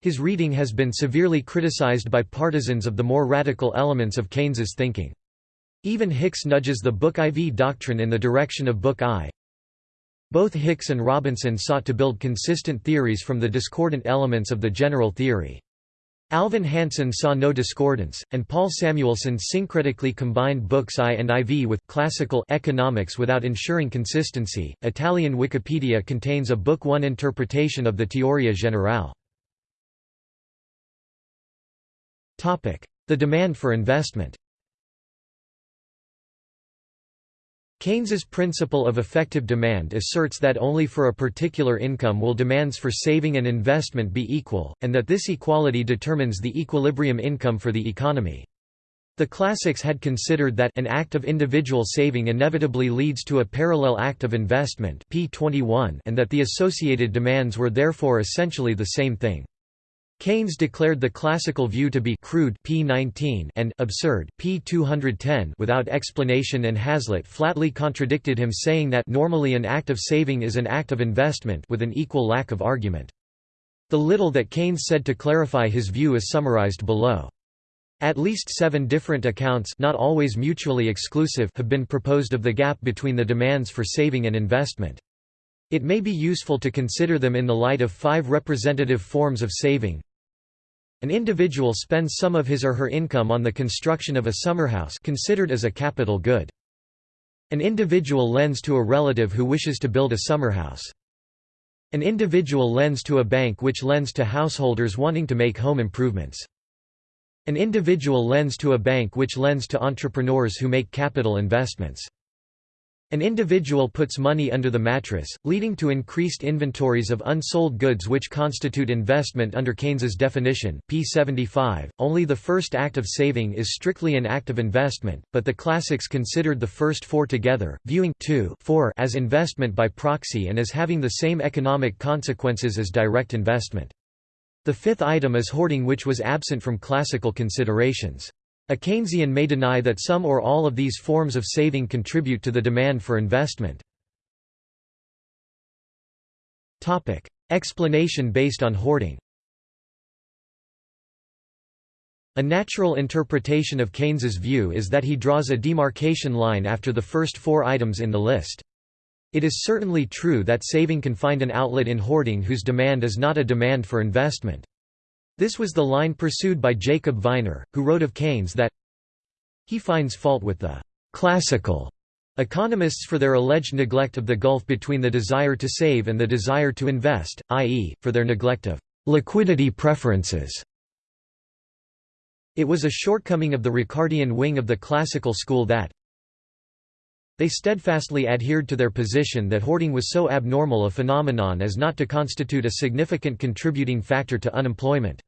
His reading has been severely criticized by partisans of the more radical elements of Keynes's thinking. Even Hicks nudges the Book IV doctrine in the direction of Book I. Both Hicks and Robinson sought to build consistent theories from the discordant elements of the general theory. Alvin Hansen saw no discordance, and Paul Samuelson syncretically combined books I and IV with classical economics without ensuring consistency. Italian Wikipedia contains a Book I interpretation of the Teoria Generale. The demand for investment. Keynes's principle of effective demand asserts that only for a particular income will demands for saving and investment be equal, and that this equality determines the equilibrium income for the economy. The classics had considered that an act of individual saving inevitably leads to a parallel act of investment P21 and that the associated demands were therefore essentially the same thing. Keynes declared the classical view to be crude P19 and absurd P210 without explanation and Hazlitt flatly contradicted him saying that normally an act of saving is an act of investment with an equal lack of argument. The little that Keynes said to clarify his view is summarized below. At least seven different accounts not always mutually exclusive have been proposed of the gap between the demands for saving and investment. It may be useful to consider them in the light of five representative forms of saving, an individual spends some of his or her income on the construction of a summerhouse considered as a capital good. An individual lends to a relative who wishes to build a summerhouse. An individual lends to a bank which lends to householders wanting to make home improvements. An individual lends to a bank which lends to entrepreneurs who make capital investments. An individual puts money under the mattress, leading to increased inventories of unsold goods which constitute investment under Keynes's definition P75. .Only the first act of saving is strictly an act of investment, but the classics considered the first four together, viewing 2 4 as investment by proxy and as having the same economic consequences as direct investment. The fifth item is hoarding which was absent from classical considerations. A Keynesian may deny that some or all of these forms of saving contribute to the demand for investment. Explanation based on hoarding A natural interpretation of Keynes's view is that he draws a demarcation line after the first four items in the list. It is certainly true that saving can find an outlet in hoarding whose demand is not a demand for investment. This was the line pursued by Jacob Viner, who wrote of Keynes that he finds fault with the «classical» economists for their alleged neglect of the gulf between the desire to save and the desire to invest, i.e., for their neglect of «liquidity preferences». It was a shortcoming of the Ricardian wing of the classical school that they steadfastly adhered to their position that hoarding was so abnormal a phenomenon as not to constitute a significant contributing factor to unemployment.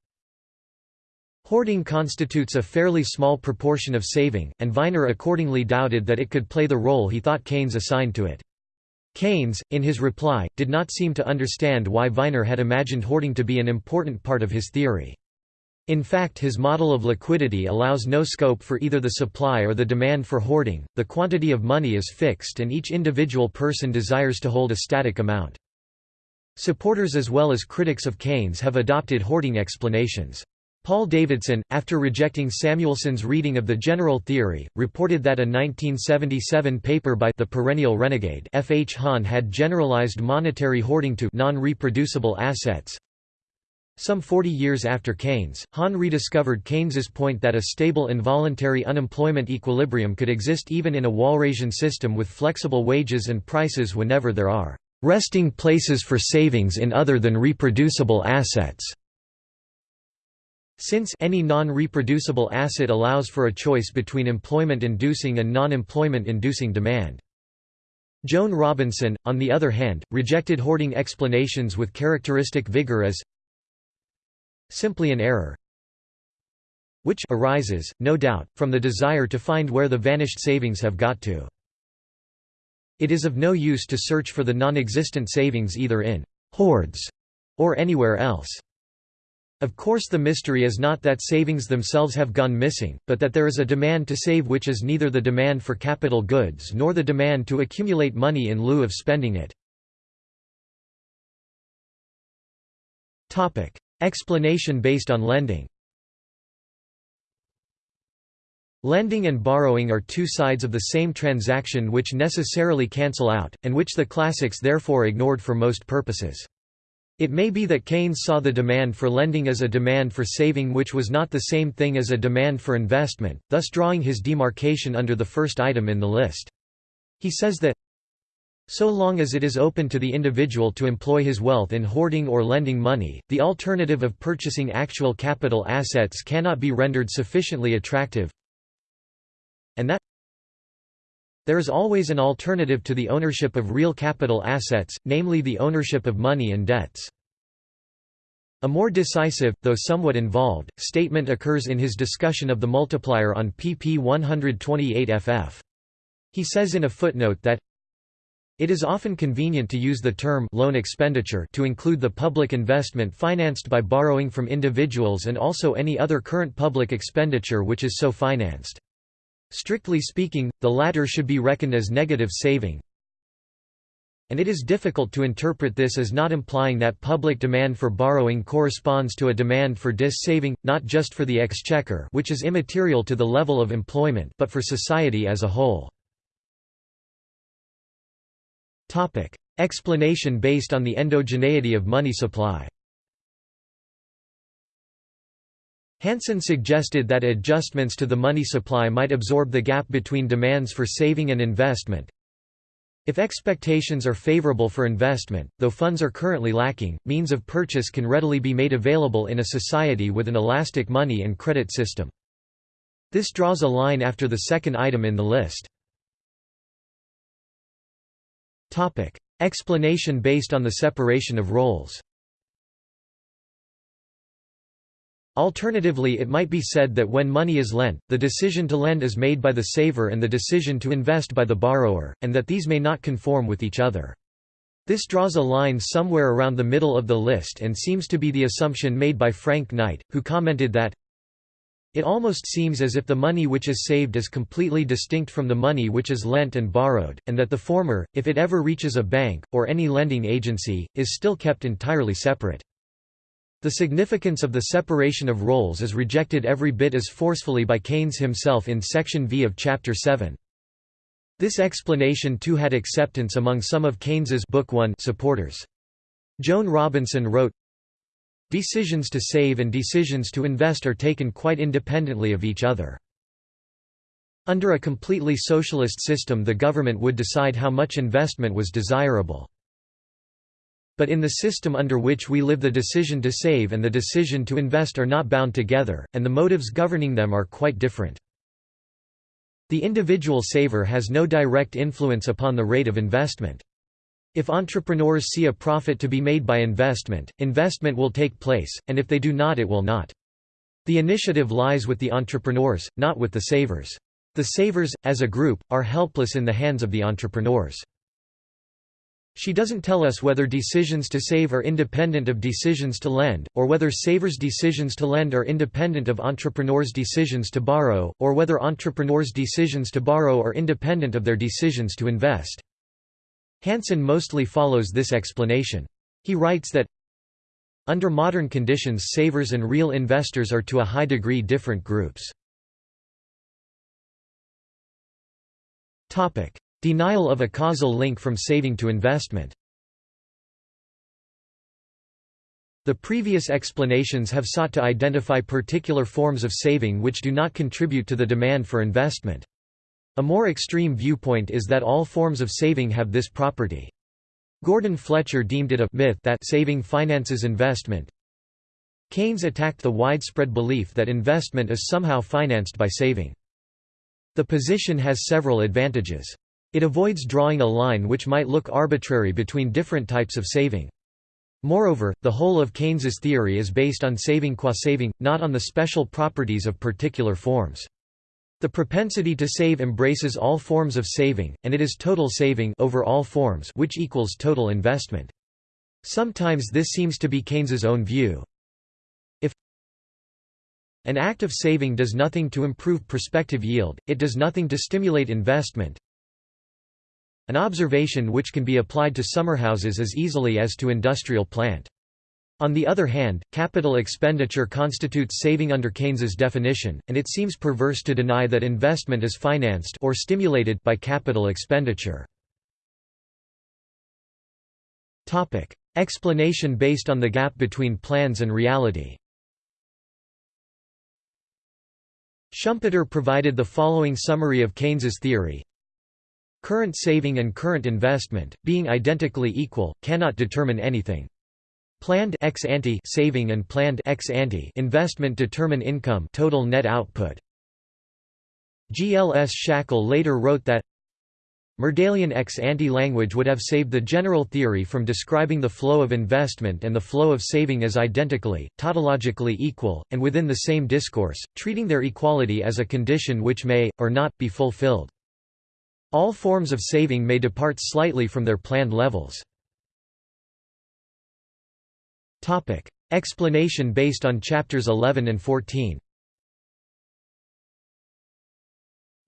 Hoarding constitutes a fairly small proportion of saving, and Viner accordingly doubted that it could play the role he thought Keynes assigned to it. Keynes, in his reply, did not seem to understand why Viner had imagined hoarding to be an important part of his theory. In fact his model of liquidity allows no scope for either the supply or the demand for hoarding, the quantity of money is fixed and each individual person desires to hold a static amount. Supporters as well as critics of Keynes have adopted hoarding explanations. Paul Davidson, after rejecting Samuelson's reading of the general theory, reported that a 1977 paper by the perennial renegade F. H. Hahn had generalized monetary hoarding to non-reproducible assets. Some 40 years after Keynes, Hahn rediscovered Keynes's point that a stable involuntary unemployment equilibrium could exist even in a Walrasian system with flexible wages and prices whenever there are resting places for savings in other than reproducible assets. Since any non-reproducible asset allows for a choice between employment-inducing and non-employment-inducing demand. Joan Robinson, on the other hand, rejected hoarding explanations with characteristic vigor as simply an error which arises, no doubt, from the desire to find where the vanished savings have got to. It is of no use to search for the non-existent savings either in «hoards» or anywhere else. Of course the mystery is not that savings themselves have gone missing, but that there is a demand to save which is neither the demand for capital goods nor the demand to accumulate money in lieu of spending it. Explanation based on lending Lending and borrowing are two sides of the same transaction which necessarily cancel out, and which the classics therefore ignored for most purposes. It may be that Keynes saw the demand for lending as a demand for saving which was not the same thing as a demand for investment, thus drawing his demarcation under the first item in the list. He says that so long as it is open to the individual to employ his wealth in hoarding or lending money, the alternative of purchasing actual capital assets cannot be rendered sufficiently attractive and that there is always an alternative to the ownership of real capital assets, namely the ownership of money and debts. A more decisive, though somewhat involved, statement occurs in his discussion of the multiplier on pp 128 ff. He says in a footnote that it is often convenient to use the term loan expenditure to include the public investment financed by borrowing from individuals and also any other current public expenditure which is so financed. Strictly speaking, the latter should be reckoned as negative saving, and it is difficult to interpret this as not implying that public demand for borrowing corresponds to a demand for dis-saving, not just for the exchequer which is immaterial to the level of employment but for society as a whole. Explanation based on the endogeneity of money supply Hansen suggested that adjustments to the money supply might absorb the gap between demands for saving and investment. If expectations are favorable for investment, though funds are currently lacking, means of purchase can readily be made available in a society with an elastic money and credit system. This draws a line after the second item in the list. Explanation based on the separation of roles Alternatively it might be said that when money is lent, the decision to lend is made by the saver and the decision to invest by the borrower, and that these may not conform with each other. This draws a line somewhere around the middle of the list and seems to be the assumption made by Frank Knight, who commented that it almost seems as if the money which is saved is completely distinct from the money which is lent and borrowed, and that the former, if it ever reaches a bank, or any lending agency, is still kept entirely separate. The significance of the separation of roles is rejected every bit as forcefully by Keynes himself in Section V of Chapter 7. This explanation too had acceptance among some of Keynes's Book 1 supporters. Joan Robinson wrote, Decisions to save and decisions to invest are taken quite independently of each other. Under a completely socialist system the government would decide how much investment was desirable. But in the system under which we live the decision to save and the decision to invest are not bound together, and the motives governing them are quite different. The individual saver has no direct influence upon the rate of investment. If entrepreneurs see a profit to be made by investment, investment will take place, and if they do not it will not. The initiative lies with the entrepreneurs, not with the savers. The savers, as a group, are helpless in the hands of the entrepreneurs. She doesn't tell us whether decisions to save are independent of decisions to lend, or whether savers' decisions to lend are independent of entrepreneurs' decisions to borrow, or whether entrepreneurs' decisions to borrow are independent of their decisions to invest. Hansen mostly follows this explanation. He writes that, under modern conditions savers and real investors are to a high degree different groups. Denial of a causal link from saving to investment The previous explanations have sought to identify particular forms of saving which do not contribute to the demand for investment. A more extreme viewpoint is that all forms of saving have this property. Gordon Fletcher deemed it a myth that saving finances investment. Keynes attacked the widespread belief that investment is somehow financed by saving. The position has several advantages. It avoids drawing a line which might look arbitrary between different types of saving. Moreover, the whole of Keynes's theory is based on saving qua saving, not on the special properties of particular forms. The propensity to save embraces all forms of saving, and it is total saving over all forms which equals total investment. Sometimes this seems to be Keynes's own view. If an act of saving does nothing to improve prospective yield, it does nothing to stimulate investment, an observation which can be applied to summerhouses as easily as to industrial plant. On the other hand, capital expenditure constitutes saving under Keynes's definition, and it seems perverse to deny that investment is financed or stimulated by capital expenditure. Topic: Explanation based on the gap between plans and reality. Schumpeter provided the following summary of Keynes's theory. Current saving and current investment, being identically equal, cannot determine anything. Planned ex ante saving and planned ex ante investment determine income total net output. G. L. S. Shackle later wrote that Myrdalian ex ante language would have saved the general theory from describing the flow of investment and the flow of saving as identically, tautologically equal, and within the same discourse, treating their equality as a condition which may, or not, be fulfilled. All forms of saving may depart slightly from their planned levels. Explanation based on chapters 11 and 14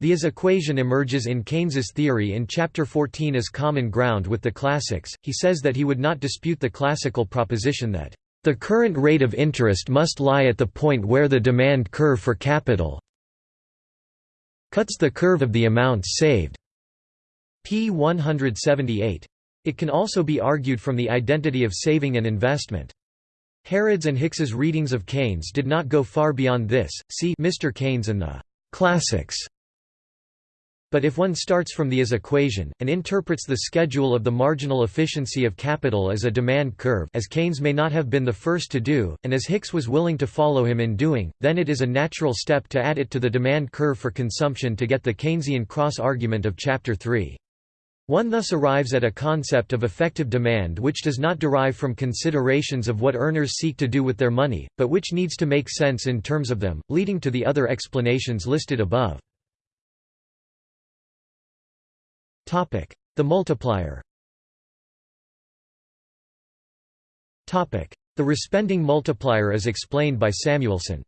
The as equation emerges in Keynes's theory in Chapter 14 as common ground with the classics. He says that he would not dispute the classical proposition that, "...the current rate of interest must lie at the point where the demand curve for capital cuts the curve of the amounts saved." P. 178. It can also be argued from the identity of saving and investment. Harrod's and Hicks's readings of Keynes did not go far beyond this, see Mr. Keynes and the «classics». But if one starts from the as equation, and interprets the schedule of the marginal efficiency of capital as a demand curve as Keynes may not have been the first to do, and as Hicks was willing to follow him in doing, then it is a natural step to add it to the demand curve for consumption to get the Keynesian cross-argument of Chapter 3. One thus arrives at a concept of effective demand which does not derive from considerations of what earners seek to do with their money, but which needs to make sense in terms of them, leading to the other explanations listed above. The multiplier The respending multiplier is explained by Samuelson.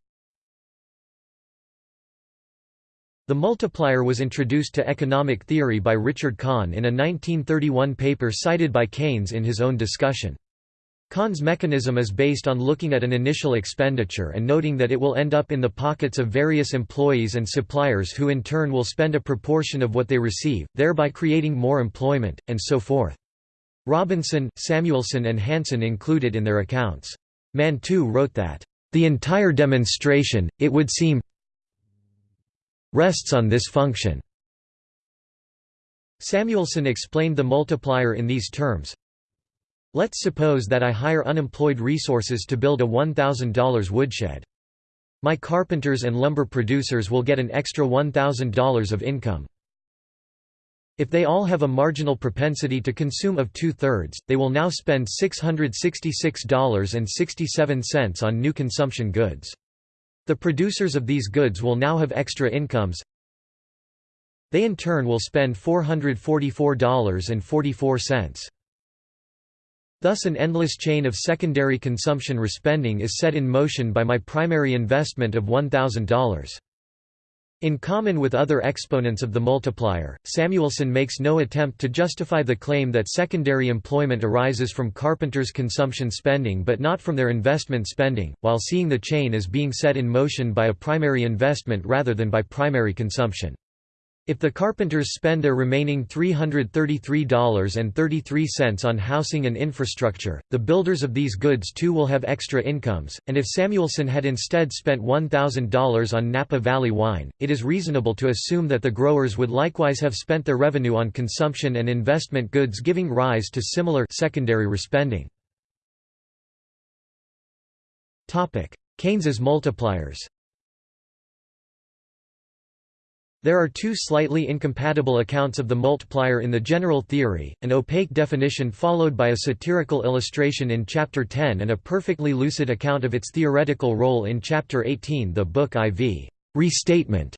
The multiplier was introduced to economic theory by Richard Kahn in a 1931 paper cited by Keynes in his own discussion. Kahn's mechanism is based on looking at an initial expenditure and noting that it will end up in the pockets of various employees and suppliers who in turn will spend a proportion of what they receive, thereby creating more employment, and so forth. Robinson, Samuelson and Hansen included in their accounts. Mantoux wrote that, "...the entire demonstration, it would seem, rests on this function. Samuelson explained the multiplier in these terms. Let's suppose that I hire unemployed resources to build a $1,000 woodshed. My carpenters and lumber producers will get an extra $1,000 of income. If they all have a marginal propensity to consume of two-thirds, they will now spend $666.67 on new consumption goods. The producers of these goods will now have extra incomes. They in turn will spend $444.44. Thus an endless chain of secondary consumption respending is set in motion by my primary investment of $1,000. In common with other exponents of the multiplier, Samuelson makes no attempt to justify the claim that secondary employment arises from carpenters' consumption spending but not from their investment spending, while seeing the chain as being set in motion by a primary investment rather than by primary consumption. If the carpenters spend their remaining $333.33 on housing and infrastructure, the builders of these goods too will have extra incomes, and if Samuelson had instead spent $1,000 on Napa Valley wine, it is reasonable to assume that the growers would likewise have spent their revenue on consumption and investment goods giving rise to similar secondary respending. Keynes's multipliers There are two slightly incompatible accounts of the multiplier in the general theory, an opaque definition followed by a satirical illustration in Chapter 10 and a perfectly lucid account of its theoretical role in Chapter 18 the book IV restatement.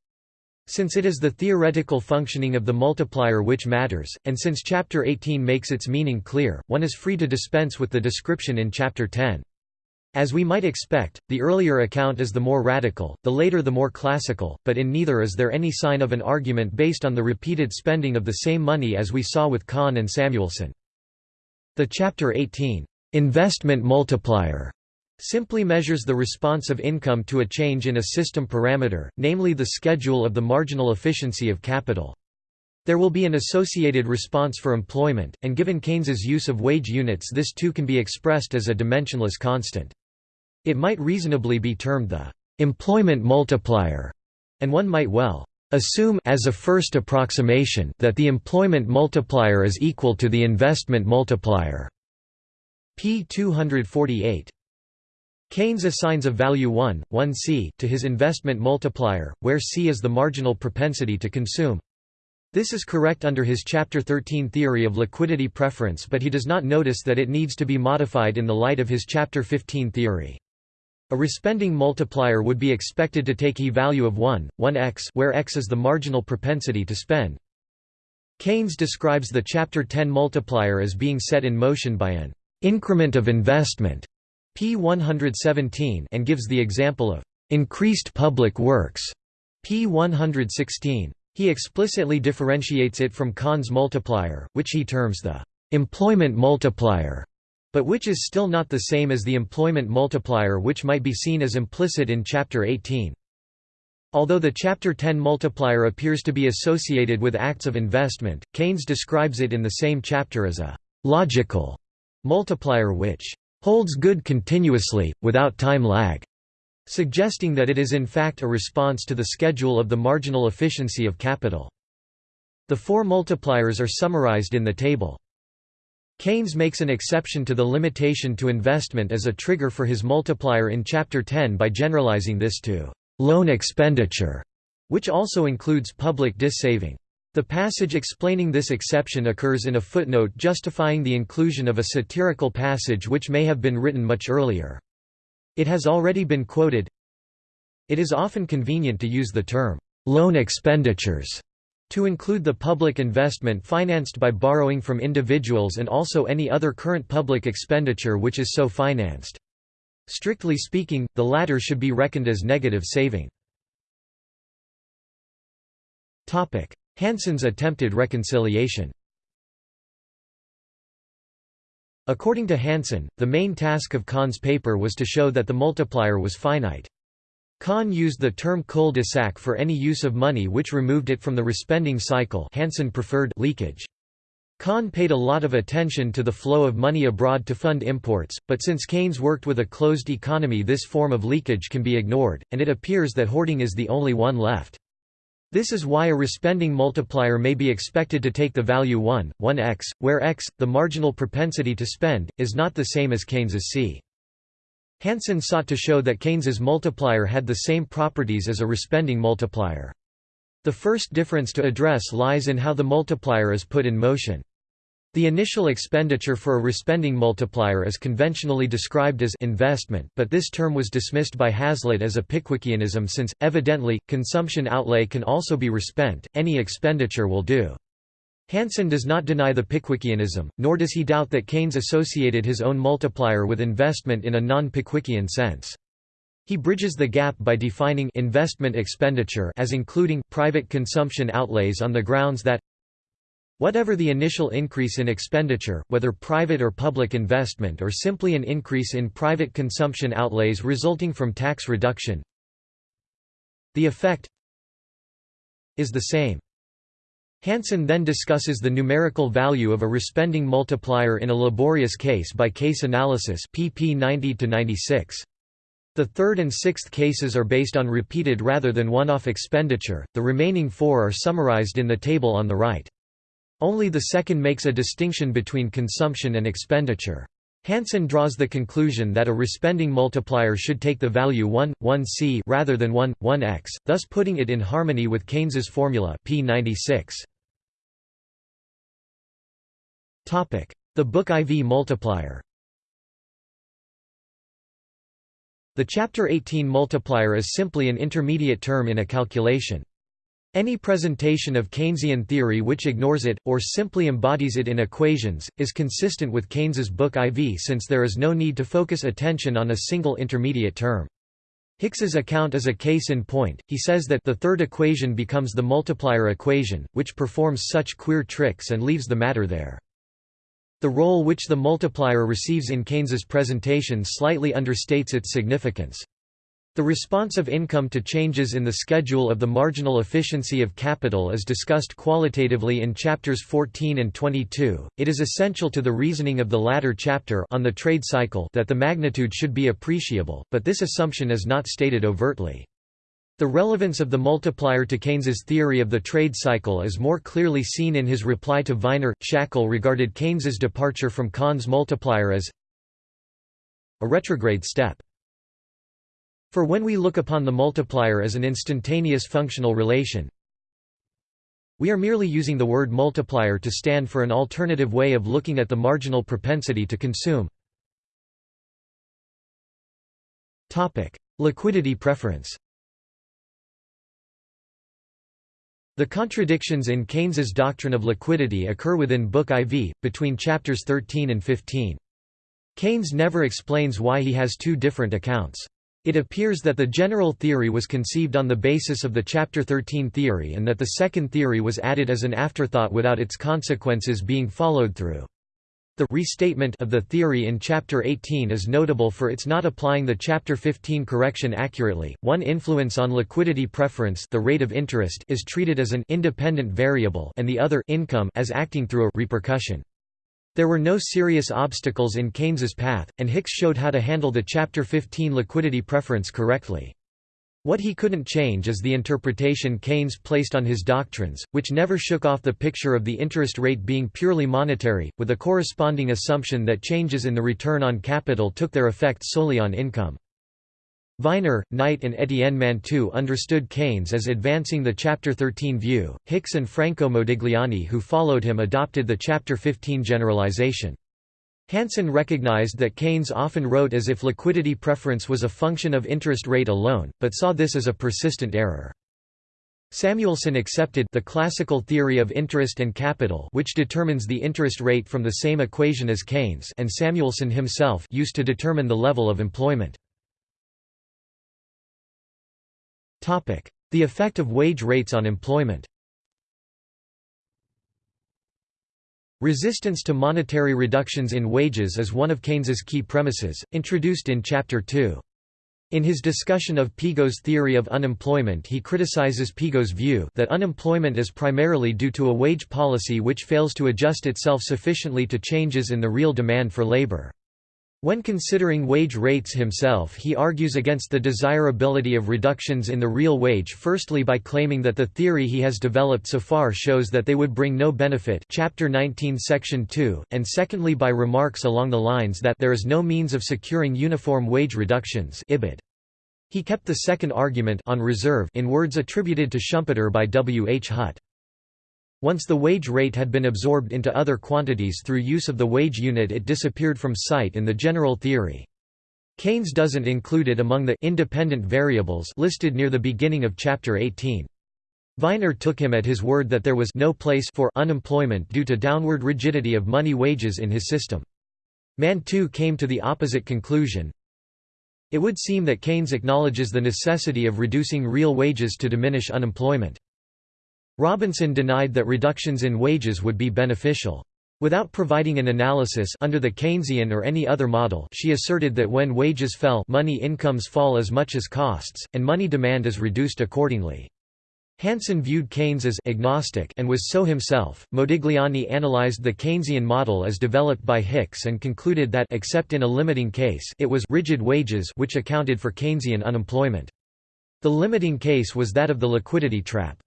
Since it is the theoretical functioning of the multiplier which matters, and since Chapter 18 makes its meaning clear, one is free to dispense with the description in Chapter 10. As we might expect, the earlier account is the more radical, the later the more classical, but in neither is there any sign of an argument based on the repeated spending of the same money as we saw with Kahn and Samuelson. The Chapter 18, "'Investment Multiplier' simply measures the response of income to a change in a system parameter, namely the schedule of the marginal efficiency of capital. There will be an associated response for employment, and given Keynes's use of wage units this too can be expressed as a dimensionless constant. It might reasonably be termed the employment multiplier, and one might well assume as a first approximation that the employment multiplier is equal to the investment multiplier. p. 248. Keynes assigns a value 1, 1c to his investment multiplier, where c is the marginal propensity to consume. This is correct under his Chapter 13 theory of liquidity preference but he does not notice that it needs to be modified in the light of his Chapter 15 theory. A respending multiplier would be expected to take E value of 1, 1x where x is the marginal propensity to spend. Keynes describes the Chapter 10 multiplier as being set in motion by an increment of investment p 117 and gives the example of increased public works p 116. He explicitly differentiates it from Kahn's multiplier, which he terms the employment multiplier but which is still not the same as the employment multiplier which might be seen as implicit in Chapter 18. Although the Chapter 10 multiplier appears to be associated with acts of investment, Keynes describes it in the same chapter as a «logical» multiplier which «holds good continuously, without time lag», suggesting that it is in fact a response to the schedule of the marginal efficiency of capital. The four multipliers are summarized in the table. Keynes makes an exception to the limitation to investment as a trigger for his multiplier in Chapter 10 by generalizing this to loan expenditure, which also includes public dis-saving. The passage explaining this exception occurs in a footnote justifying the inclusion of a satirical passage which may have been written much earlier. It has already been quoted. It is often convenient to use the term, loan expenditures to include the public investment financed by borrowing from individuals and also any other current public expenditure which is so financed. Strictly speaking, the latter should be reckoned as negative saving. Hansen's attempted reconciliation According to Hansen, the main task of Kahn's paper was to show that the multiplier was finite. Kahn used the term cul-de-sac for any use of money which removed it from the respending cycle Hansen preferred leakage. Kahn paid a lot of attention to the flow of money abroad to fund imports, but since Keynes worked with a closed economy this form of leakage can be ignored, and it appears that hoarding is the only one left. This is why a respending multiplier may be expected to take the value 1, 1x, where x, the marginal propensity to spend, is not the same as Keynes's c. Hansen sought to show that Keynes's multiplier had the same properties as a respending multiplier. The first difference to address lies in how the multiplier is put in motion. The initial expenditure for a respending multiplier is conventionally described as investment but this term was dismissed by Hazlitt as a Pickwickianism since, evidently, consumption outlay can also be respent, any expenditure will do. Hansen does not deny the Pickwickianism, nor does he doubt that Keynes associated his own multiplier with investment in a non-Pickwickian sense. He bridges the gap by defining investment expenditure as including private consumption outlays on the grounds that Whatever the initial increase in expenditure, whether private or public investment or simply an increase in private consumption outlays resulting from tax reduction, the effect is the same. Hansen then discusses the numerical value of a respending multiplier in a laborious case-by-case -case analysis pp 90–96. The third and sixth cases are based on repeated rather than one-off expenditure, the remaining four are summarized in the table on the right. Only the second makes a distinction between consumption and expenditure. Hansen draws the conclusion that a respending multiplier should take the value 1, 1c rather than 1, 1x, thus putting it in harmony with Keynes's formula P96. The book IV multiplier The chapter 18 multiplier is simply an intermediate term in a calculation. Any presentation of Keynesian theory which ignores it, or simply embodies it in equations, is consistent with Keynes's book IV since there is no need to focus attention on a single intermediate term. Hicks's account is a case in point, he says that the third equation becomes the multiplier equation, which performs such queer tricks and leaves the matter there. The role which the multiplier receives in Keynes's presentation slightly understates its significance. The response of income to changes in the schedule of the marginal efficiency of capital is discussed qualitatively in chapters 14 and 22. It is essential to the reasoning of the latter chapter on the trade cycle that the magnitude should be appreciable, but this assumption is not stated overtly. The relevance of the multiplier to Keynes's theory of the trade cycle is more clearly seen in his reply to Viner. Shackle regarded Keynes's departure from Kahn's multiplier as a retrograde step. For when we look upon the multiplier as an instantaneous functional relation, we are merely using the word multiplier to stand for an alternative way of looking at the marginal propensity to consume. Liquidity preference The contradictions in Keynes's doctrine of liquidity occur within Book IV, between chapters 13 and 15. Keynes never explains why he has two different accounts. It appears that the general theory was conceived on the basis of the Chapter 13 theory and that the second theory was added as an afterthought without its consequences being followed through. The restatement of the theory in Chapter 18 is notable for its not applying the Chapter 15 correction accurately. One influence on liquidity preference, the rate of interest, is treated as an independent variable and the other income as acting through a repercussion. There were no serious obstacles in Keynes's path, and Hicks showed how to handle the Chapter 15 liquidity preference correctly. What he couldn't change is the interpretation Keynes placed on his doctrines, which never shook off the picture of the interest rate being purely monetary, with a corresponding assumption that changes in the return on capital took their effect solely on income. Viner, Knight and Etienne Mantoux understood Keynes as advancing the Chapter 13 view. Hicks and Franco Modigliani who followed him adopted the Chapter 15 generalization. Hansen recognized that Keynes often wrote as if liquidity preference was a function of interest rate alone, but saw this as a persistent error. Samuelson accepted the classical theory of interest and capital which determines the interest rate from the same equation as Keynes and Samuelson himself used to determine the level of employment. The effect of wage rates on employment Resistance to monetary reductions in wages is one of Keynes's key premises, introduced in Chapter 2. In his discussion of Pigou's theory of unemployment he criticizes Pigou's view that unemployment is primarily due to a wage policy which fails to adjust itself sufficiently to changes in the real demand for labor. When considering wage rates himself he argues against the desirability of reductions in the real wage firstly by claiming that the theory he has developed so far shows that they would bring no benefit chapter 19 section 2, and secondly by remarks along the lines that there is no means of securing uniform wage reductions IBID. He kept the second argument on reserve in words attributed to Schumpeter by W. H. Hutt. Once the wage rate had been absorbed into other quantities through use of the wage unit it disappeared from sight in the general theory. Keynes doesn't include it among the independent variables listed near the beginning of chapter 18. Viner took him at his word that there was no place for unemployment due to downward rigidity of money wages in his system. Mantoux came to the opposite conclusion. It would seem that Keynes acknowledges the necessity of reducing real wages to diminish unemployment. Robinson denied that reductions in wages would be beneficial. Without providing an analysis under the Keynesian or any other model she asserted that when wages fell money incomes fall as much as costs, and money demand is reduced accordingly. Hansen viewed Keynes as agnostic and was so himself. Modigliani analyzed the Keynesian model as developed by Hicks and concluded that except in a limiting case, it was rigid wages which accounted for Keynesian unemployment. The limiting case was that of the liquidity trap.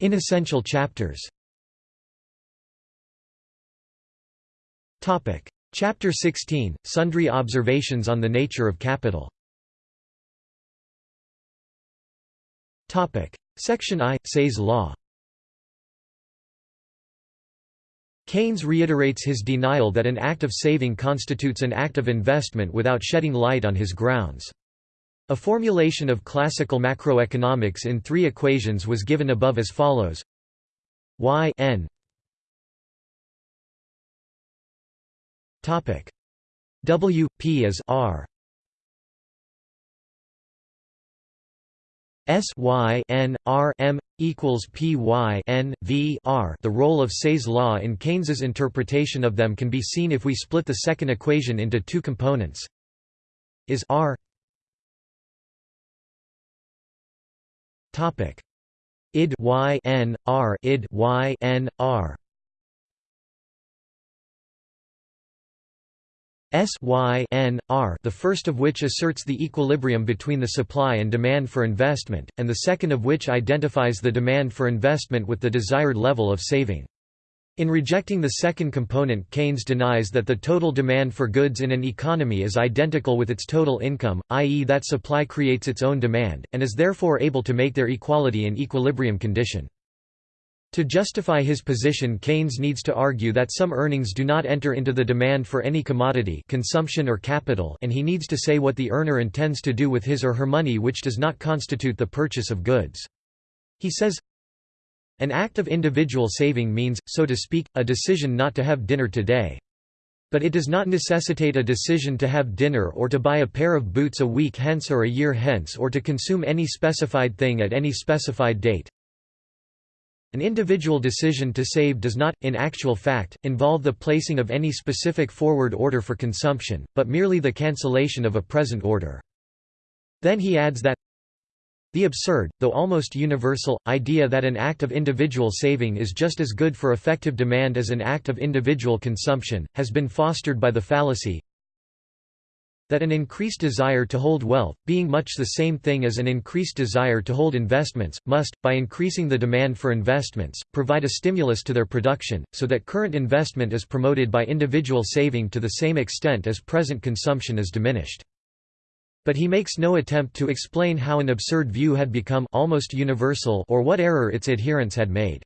Inessential chapters. Topic: Chapter 16: Sundry observations on the nature of capital. Section I – Say's law Keynes reiterates his denial that an act of saving constitutes an act of investment without shedding light on his grounds. A formulation of classical macroeconomics in three equations was given above as follows y n topic w p is r S Y N R M equals P Y N V R. The role of Say's law in Keynes's interpretation of them can be seen if we split the second equation into two components. Is R topic id Y N R id Y N R S y n, r the first of which asserts the equilibrium between the supply and demand for investment, and the second of which identifies the demand for investment with the desired level of saving. In rejecting the second component Keynes denies that the total demand for goods in an economy is identical with its total income, i.e. that supply creates its own demand, and is therefore able to make their equality an equilibrium condition. To justify his position Keynes needs to argue that some earnings do not enter into the demand for any commodity consumption or capital and he needs to say what the earner intends to do with his or her money which does not constitute the purchase of goods. He says, An act of individual saving means, so to speak, a decision not to have dinner today. But it does not necessitate a decision to have dinner or to buy a pair of boots a week hence or a year hence or to consume any specified thing at any specified date. An individual decision to save does not, in actual fact, involve the placing of any specific forward order for consumption, but merely the cancellation of a present order. Then he adds that the absurd, though almost universal, idea that an act of individual saving is just as good for effective demand as an act of individual consumption, has been fostered by the fallacy that an increased desire to hold wealth, being much the same thing as an increased desire to hold investments, must, by increasing the demand for investments, provide a stimulus to their production, so that current investment is promoted by individual saving to the same extent as present consumption is diminished. But he makes no attempt to explain how an absurd view had become almost universal or what error its adherents had made.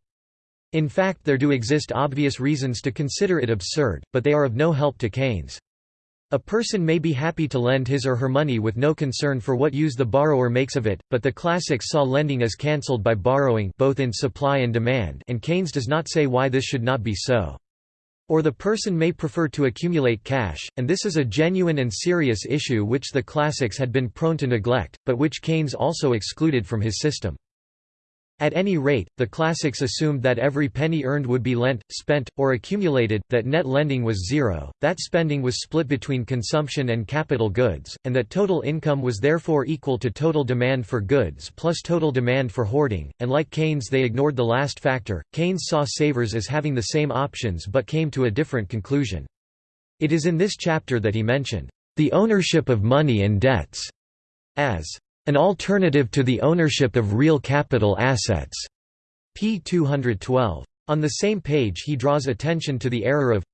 In fact there do exist obvious reasons to consider it absurd, but they are of no help to Keynes. A person may be happy to lend his or her money with no concern for what use the borrower makes of it, but the classics saw lending as cancelled by borrowing both in supply and demand and Keynes does not say why this should not be so. Or the person may prefer to accumulate cash, and this is a genuine and serious issue which the classics had been prone to neglect, but which Keynes also excluded from his system. At any rate, the classics assumed that every penny earned would be lent, spent, or accumulated, that net lending was zero, that spending was split between consumption and capital goods, and that total income was therefore equal to total demand for goods plus total demand for hoarding, and like Keynes they ignored the last factor. Keynes saw savers as having the same options but came to a different conclusion. It is in this chapter that he mentioned, "...the ownership of money and debts," as an alternative to the ownership of real capital assets. p. 212. On the same page he draws attention to the error of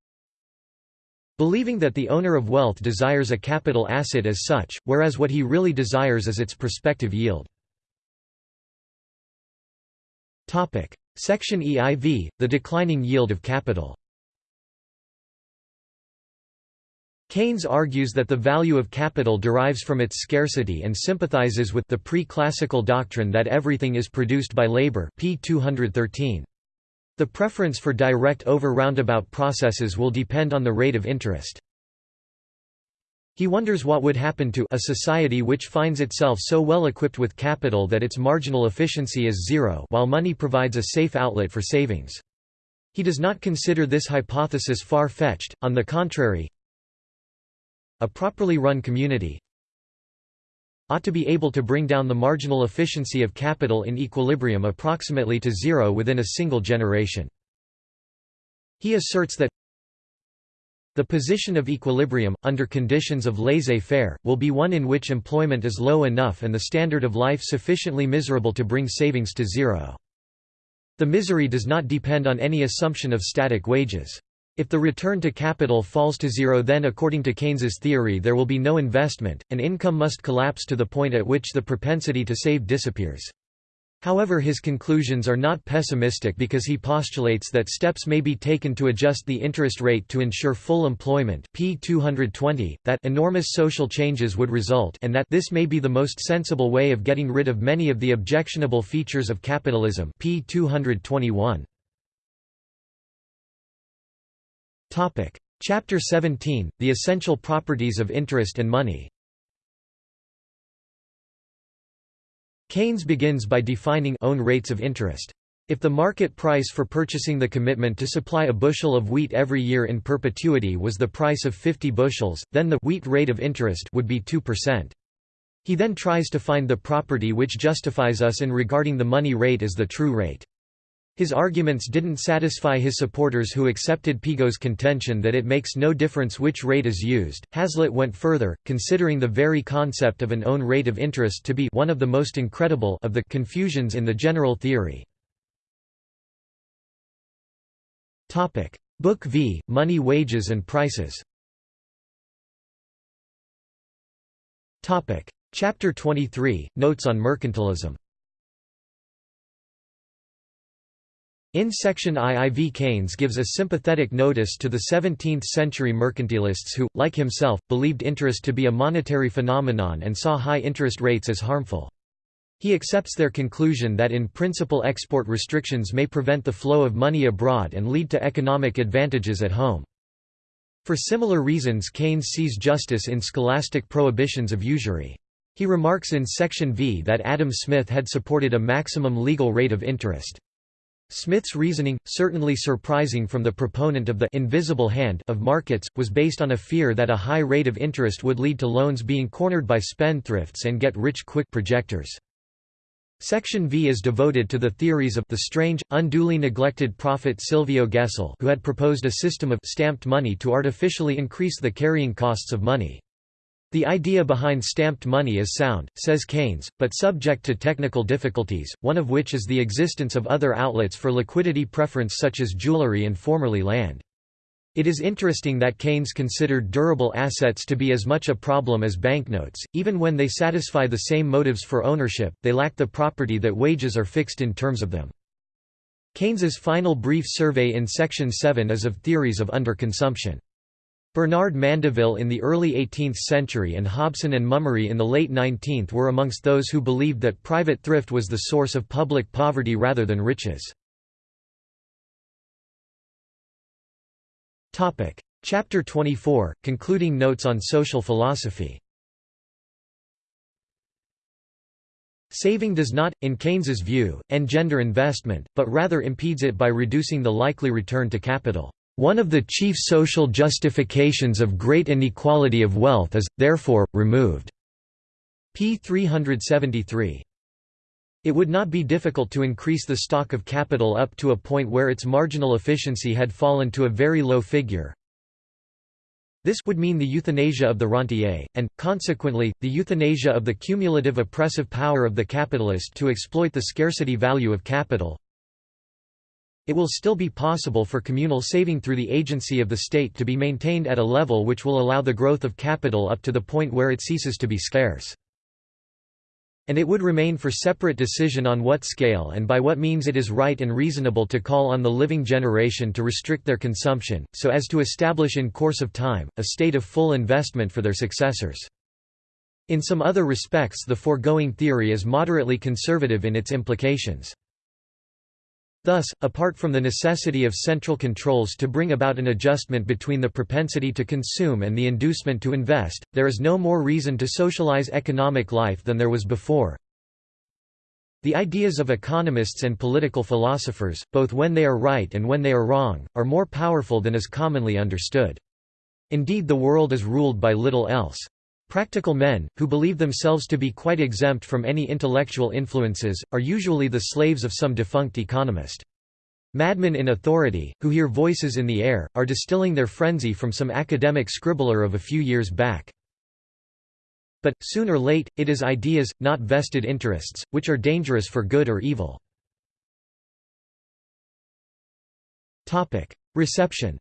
believing that the owner of wealth desires a capital asset as such, whereas what he really desires is its prospective yield. Section EIV, the declining yield of capital Keynes argues that the value of capital derives from its scarcity and sympathizes with the pre-classical doctrine that everything is produced by labor p. 213. The preference for direct over roundabout processes will depend on the rate of interest. He wonders what would happen to a society which finds itself so well equipped with capital that its marginal efficiency is zero while money provides a safe outlet for savings. He does not consider this hypothesis far-fetched, on the contrary, a properly run community ought to be able to bring down the marginal efficiency of capital in equilibrium approximately to zero within a single generation. He asserts that the position of equilibrium, under conditions of laissez-faire, will be one in which employment is low enough and the standard of life sufficiently miserable to bring savings to zero. The misery does not depend on any assumption of static wages. If the return to capital falls to zero then according to Keynes's theory there will be no investment, and income must collapse to the point at which the propensity to save disappears. However his conclusions are not pessimistic because he postulates that steps may be taken to adjust the interest rate to ensure full employment p. 220, that enormous social changes would result and that this may be the most sensible way of getting rid of many of the objectionable features of capitalism p. 221. Chapter 17, The Essential Properties of Interest and Money Keynes begins by defining own rates of interest. If the market price for purchasing the commitment to supply a bushel of wheat every year in perpetuity was the price of 50 bushels, then the wheat rate of interest would be 2%. He then tries to find the property which justifies us in regarding the money rate as the true rate. His arguments didn't satisfy his supporters who accepted Pigou's contention that it makes no difference which rate is used. Hazlitt went further, considering the very concept of an own rate of interest to be one of the most incredible of the confusions in the general theory. Topic: Book V: Money, Wages and Prices. Topic: Chapter 23: Notes on Mercantilism. In section I IV Keynes gives a sympathetic notice to the 17th-century mercantilists who, like himself, believed interest to be a monetary phenomenon and saw high interest rates as harmful. He accepts their conclusion that in principle export restrictions may prevent the flow of money abroad and lead to economic advantages at home. For similar reasons Keynes sees justice in scholastic prohibitions of usury. He remarks in section V that Adam Smith had supported a maximum legal rate of interest. Smith's reasoning, certainly surprising from the proponent of the invisible hand of markets, was based on a fear that a high rate of interest would lead to loans being cornered by spendthrifts and get-rich-quick projectors. Section V is devoted to the theories of the strange, unduly neglected prophet Silvio Gesell who had proposed a system of stamped money to artificially increase the carrying costs of money. The idea behind stamped money is sound, says Keynes, but subject to technical difficulties, one of which is the existence of other outlets for liquidity preference such as jewelry and formerly land. It is interesting that Keynes considered durable assets to be as much a problem as banknotes, even when they satisfy the same motives for ownership, they lack the property that wages are fixed in terms of them. Keynes's final brief survey in section 7 is of theories of underconsumption. Bernard Mandeville in the early 18th century and Hobson and Mummery in the late 19th were amongst those who believed that private thrift was the source of public poverty rather than riches. Chapter 24, concluding notes on social philosophy Saving does not, in Keynes's view, engender investment, but rather impedes it by reducing the likely return to capital. One of the chief social justifications of great inequality of wealth is, therefore, removed. p. 373. It would not be difficult to increase the stock of capital up to a point where its marginal efficiency had fallen to a very low figure. This would mean the euthanasia of the rentier, and, consequently, the euthanasia of the cumulative oppressive power of the capitalist to exploit the scarcity value of capital, it will still be possible for communal saving through the agency of the state to be maintained at a level which will allow the growth of capital up to the point where it ceases to be scarce. And it would remain for separate decision on what scale and by what means it is right and reasonable to call on the living generation to restrict their consumption, so as to establish in course of time, a state of full investment for their successors. In some other respects the foregoing theory is moderately conservative in its implications. Thus, apart from the necessity of central controls to bring about an adjustment between the propensity to consume and the inducement to invest, there is no more reason to socialize economic life than there was before. The ideas of economists and political philosophers, both when they are right and when they are wrong, are more powerful than is commonly understood. Indeed the world is ruled by little else. Practical men, who believe themselves to be quite exempt from any intellectual influences, are usually the slaves of some defunct economist. Madmen in authority, who hear voices in the air, are distilling their frenzy from some academic scribbler of a few years back. But, soon or late, it is ideas, not vested interests, which are dangerous for good or evil. Reception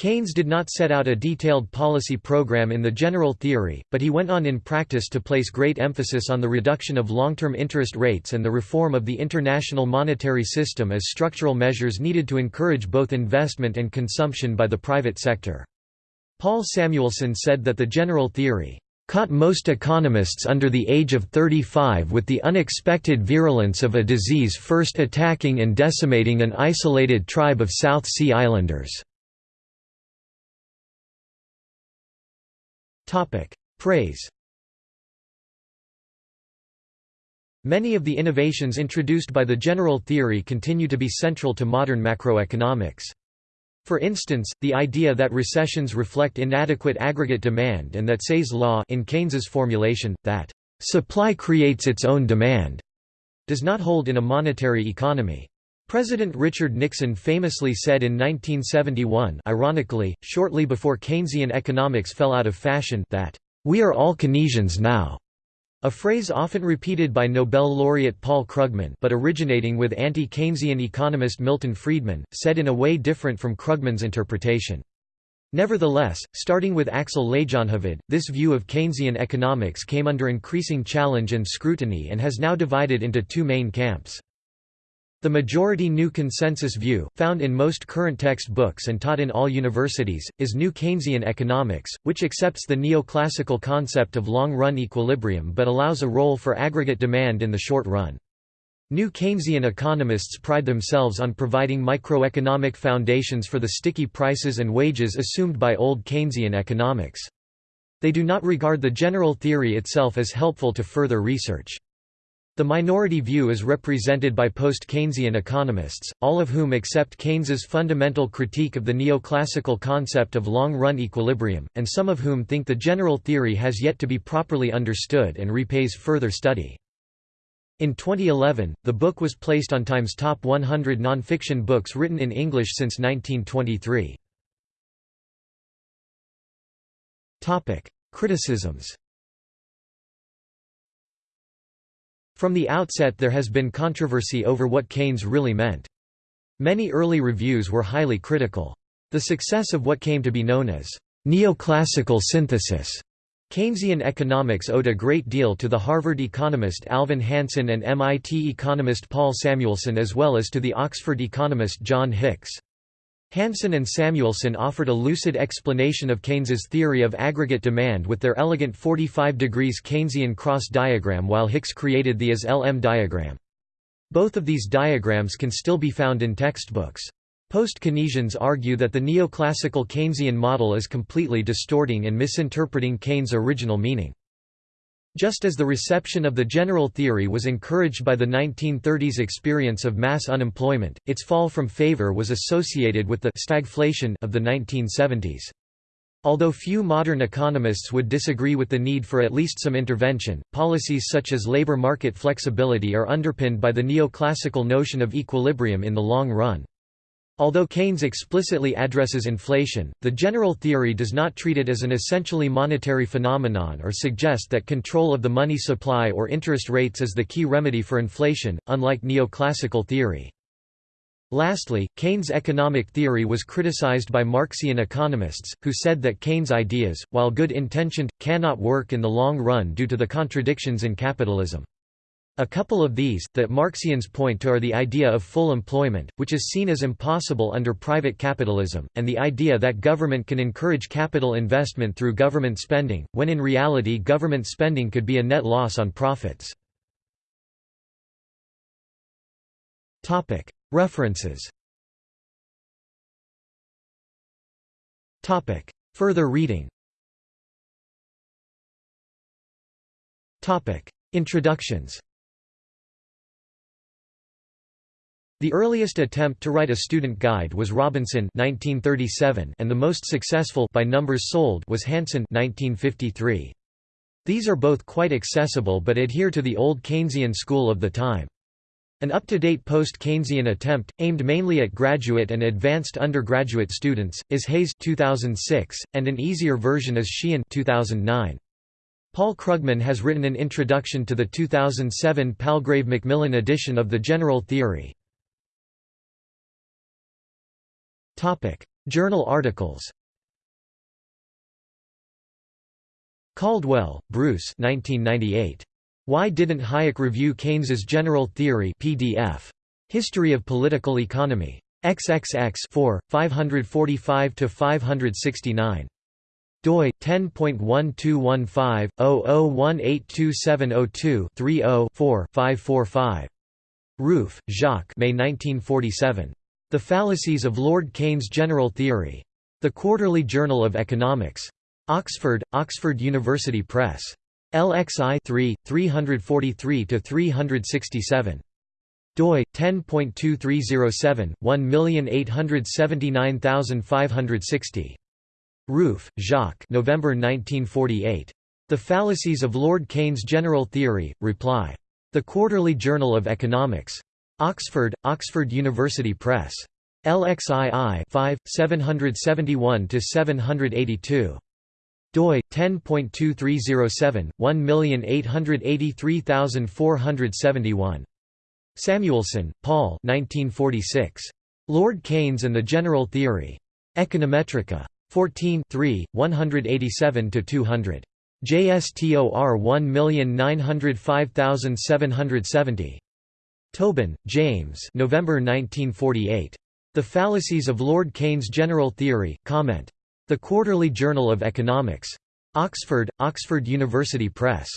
Keynes did not set out a detailed policy program in the general theory, but he went on in practice to place great emphasis on the reduction of long-term interest rates and the reform of the international monetary system as structural measures needed to encourage both investment and consumption by the private sector. Paul Samuelson said that the general theory caught most economists under the age of 35 with the unexpected virulence of a disease first attacking and decimating an isolated tribe of South Sea Islanders. Praise Many of the innovations introduced by the general theory continue to be central to modern macroeconomics. For instance, the idea that recessions reflect inadequate aggregate demand and that Say's law in Keynes's formulation, that supply creates its own demand, does not hold in a monetary economy. President Richard Nixon famously said in 1971 ironically, shortly before Keynesian economics fell out of fashion that, "...we are all Keynesians now." A phrase often repeated by Nobel laureate Paul Krugman but originating with anti-Keynesian economist Milton Friedman, said in a way different from Krugman's interpretation. Nevertheless, starting with Axel Leijonhufvud, this view of Keynesian economics came under increasing challenge and scrutiny and has now divided into two main camps. The majority new consensus view, found in most current textbooks and taught in all universities, is New Keynesian economics, which accepts the neoclassical concept of long-run equilibrium but allows a role for aggregate demand in the short run. New Keynesian economists pride themselves on providing microeconomic foundations for the sticky prices and wages assumed by old Keynesian economics. They do not regard the general theory itself as helpful to further research. The minority view is represented by post-Keynesian economists, all of whom accept Keynes's fundamental critique of the neoclassical concept of long-run equilibrium, and some of whom think the general theory has yet to be properly understood and repays further study. In 2011, the book was placed on Time's top 100 nonfiction books written in English since 1923. Criticisms From the outset there has been controversy over what Keynes really meant. Many early reviews were highly critical. The success of what came to be known as neoclassical synthesis Keynesian economics owed a great deal to the Harvard economist Alvin Hansen and MIT economist Paul Samuelson as well as to the Oxford economist John Hicks. Hansen and Samuelson offered a lucid explanation of Keynes's theory of aggregate demand with their elegant 45 degrees Keynesian cross diagram while Hicks created the IS-LM diagram. Both of these diagrams can still be found in textbooks. Post-Keynesians argue that the neoclassical Keynesian model is completely distorting and misinterpreting Keynes' original meaning. Just as the reception of the general theory was encouraged by the 1930s experience of mass unemployment, its fall from favor was associated with the stagflation of the 1970s. Although few modern economists would disagree with the need for at least some intervention, policies such as labor market flexibility are underpinned by the neoclassical notion of equilibrium in the long run. Although Keynes explicitly addresses inflation, the general theory does not treat it as an essentially monetary phenomenon or suggest that control of the money supply or interest rates is the key remedy for inflation, unlike neoclassical theory. Lastly, Keynes' economic theory was criticized by Marxian economists, who said that Keynes' ideas, while good-intentioned, cannot work in the long run due to the contradictions in capitalism. A couple of these, that Marxians point to are the idea of full employment, which is seen as impossible under private capitalism, and the idea that government can encourage capital investment through government spending, when in reality government spending could be a net loss on profits. References. Further reading. Introductions The earliest attempt to write a student guide was Robinson 1937 and the most successful by numbers sold was Hansen 1953. These are both quite accessible but adhere to the old Keynesian school of the time. An up-to-date post-Keynesian attempt, aimed mainly at graduate and advanced undergraduate students, is Hayes 2006, and an easier version is Sheehan 2009. Paul Krugman has written an introduction to the 2007 Palgrave Macmillan edition of the General Theory. Journal articles Caldwell, Bruce 1998. Why Didn't Hayek Review Keynes's General Theory PDF. History of Political Economy. XXX 4, 545–569. doi 10.1215/00182702-30-4-545. Rueff, Jacques May 1947. The Fallacies of Lord Keynes' General Theory. The Quarterly Journal of Economics. Oxford, Oxford University Press. LXI 3, 343–367. doi 10.2307 1879560. Rueff, Jacques. November 1948. The Fallacies of Lord Keynes' General Theory. Reply. The Quarterly Journal of Economics. Oxford, Oxford University Press. LXII 5, 771–782 doi 10.2307 1883471 Samuelson, Paul 1946 Lord Keynes and the General Theory. Econometrica. 14 187 to 200 JSTOR 1905770 Tobin, James November 1948 The Fallacies of Lord Keynes' General Theory comment the Quarterly Journal of Economics. Oxford, Oxford University Press.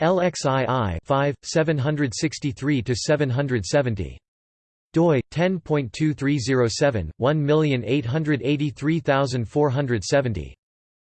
LXII 5, 763–770. doi 10.2307 1883470.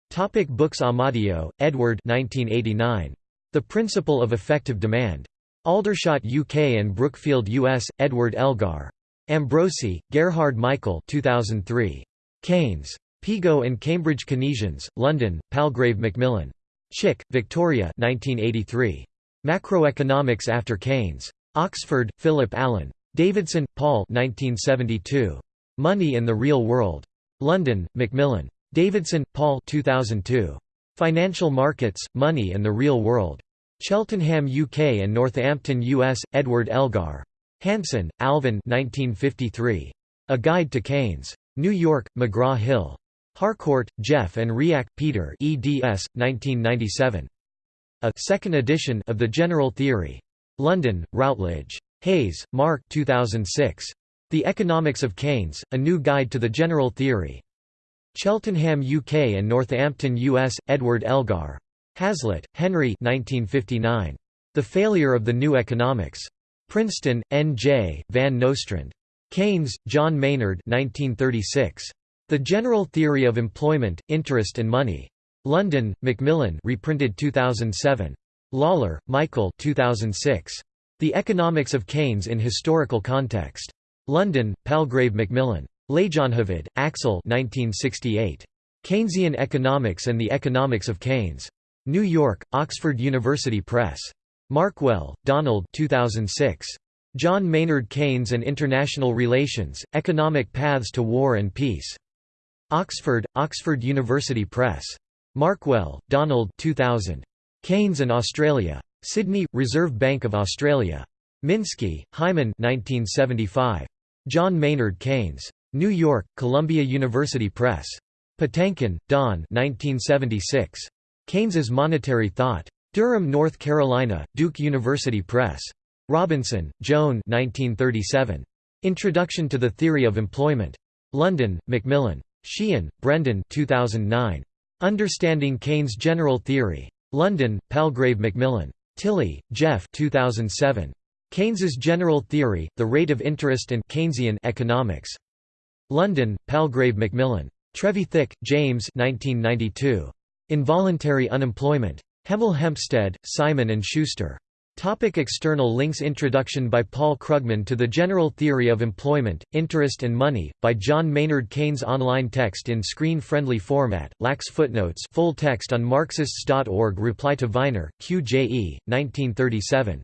Topic books Amadeo, Edward 1989. The Principle of Effective Demand. Aldershot UK and Brookfield US, Edward Elgar. Ambrosi, Gerhard Michael 2003. Keynes. Pigou and Cambridge Keynesians, London, Palgrave Macmillan. Chick, Victoria 1983. Macroeconomics after Keynes. Oxford, Philip Allan. Davidson, Paul 1972. Money and the Real World. London, Macmillan. Davidson, Paul 2002. Financial Markets, Money and the Real World. Cheltenham UK and Northampton US, Edward Elgar. Hansen, Alvin 1953. A Guide to Keynes. New York, McGraw-Hill. Harcourt, Geoff and Riach, Peter eds. 1997. A second edition of The General Theory. London, Routledge. Hayes, Mark 2006. The Economics of Keynes, A New Guide to the General Theory. Cheltenham UK and Northampton US, Edward Elgar. Hazlitt, Henry 1959. The Failure of the New Economics. Princeton, N.J., Van Nostrand. Keynes, John Maynard 1936. The General Theory of Employment, Interest and Money. London, Macmillan reprinted 2007. Lawlor, Michael 2006. The Economics of Keynes in Historical Context. London, Palgrave Macmillan. Leijonhufvud, Axel 1968. Keynesian Economics and the Economics of Keynes. New York, Oxford University Press. Markwell, Donald 2006. John Maynard Keynes and International Relations, Economic Paths to War and Peace. Oxford, Oxford University Press. Markwell, Donald 2000. Keynes and Australia. Sydney, Reserve Bank of Australia. Minsky, Hyman 1975. John Maynard Keynes. New York, Columbia University Press. Patinkin, Don 1976. Keynes's Monetary Thought. Durham, North Carolina, Duke University Press. Robinson, Joan 1937. Introduction to the Theory of Employment. London, Macmillan. Sheehan, Brendan 2009. Understanding Keynes' General Theory. London, Palgrave Macmillan. Tily, Geoff 2007. Keynes's General Theory, The Rate of Interest and Keynesian Economics. London, Palgrave Macmillan. Trevi Trevithick, James 1992. Involuntary Unemployment. Hemel Hempstead, Simon & Schuster. Topic external links Introduction by Paul Krugman to the General Theory of Employment, Interest and Money, by John Maynard Keynes Online text in screen-friendly format, lacks footnotes full text on Marxists.org Reply to Viner, Q.J.E., 1937.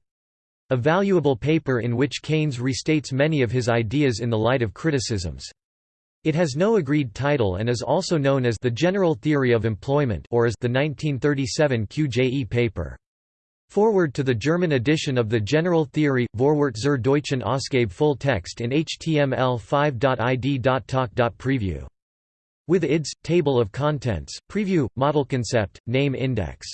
A valuable paper in which Keynes restates many of his ideas in the light of criticisms. It has no agreed title and is also known as the General Theory of Employment or as the 1937 QJE paper. Foreword to the German edition of the General Theory, Vorwort zur deutschen Ausgabe full text in html5.id.talk.preview. With IDs, Table of Contents, Preview, Model Concept, Name Index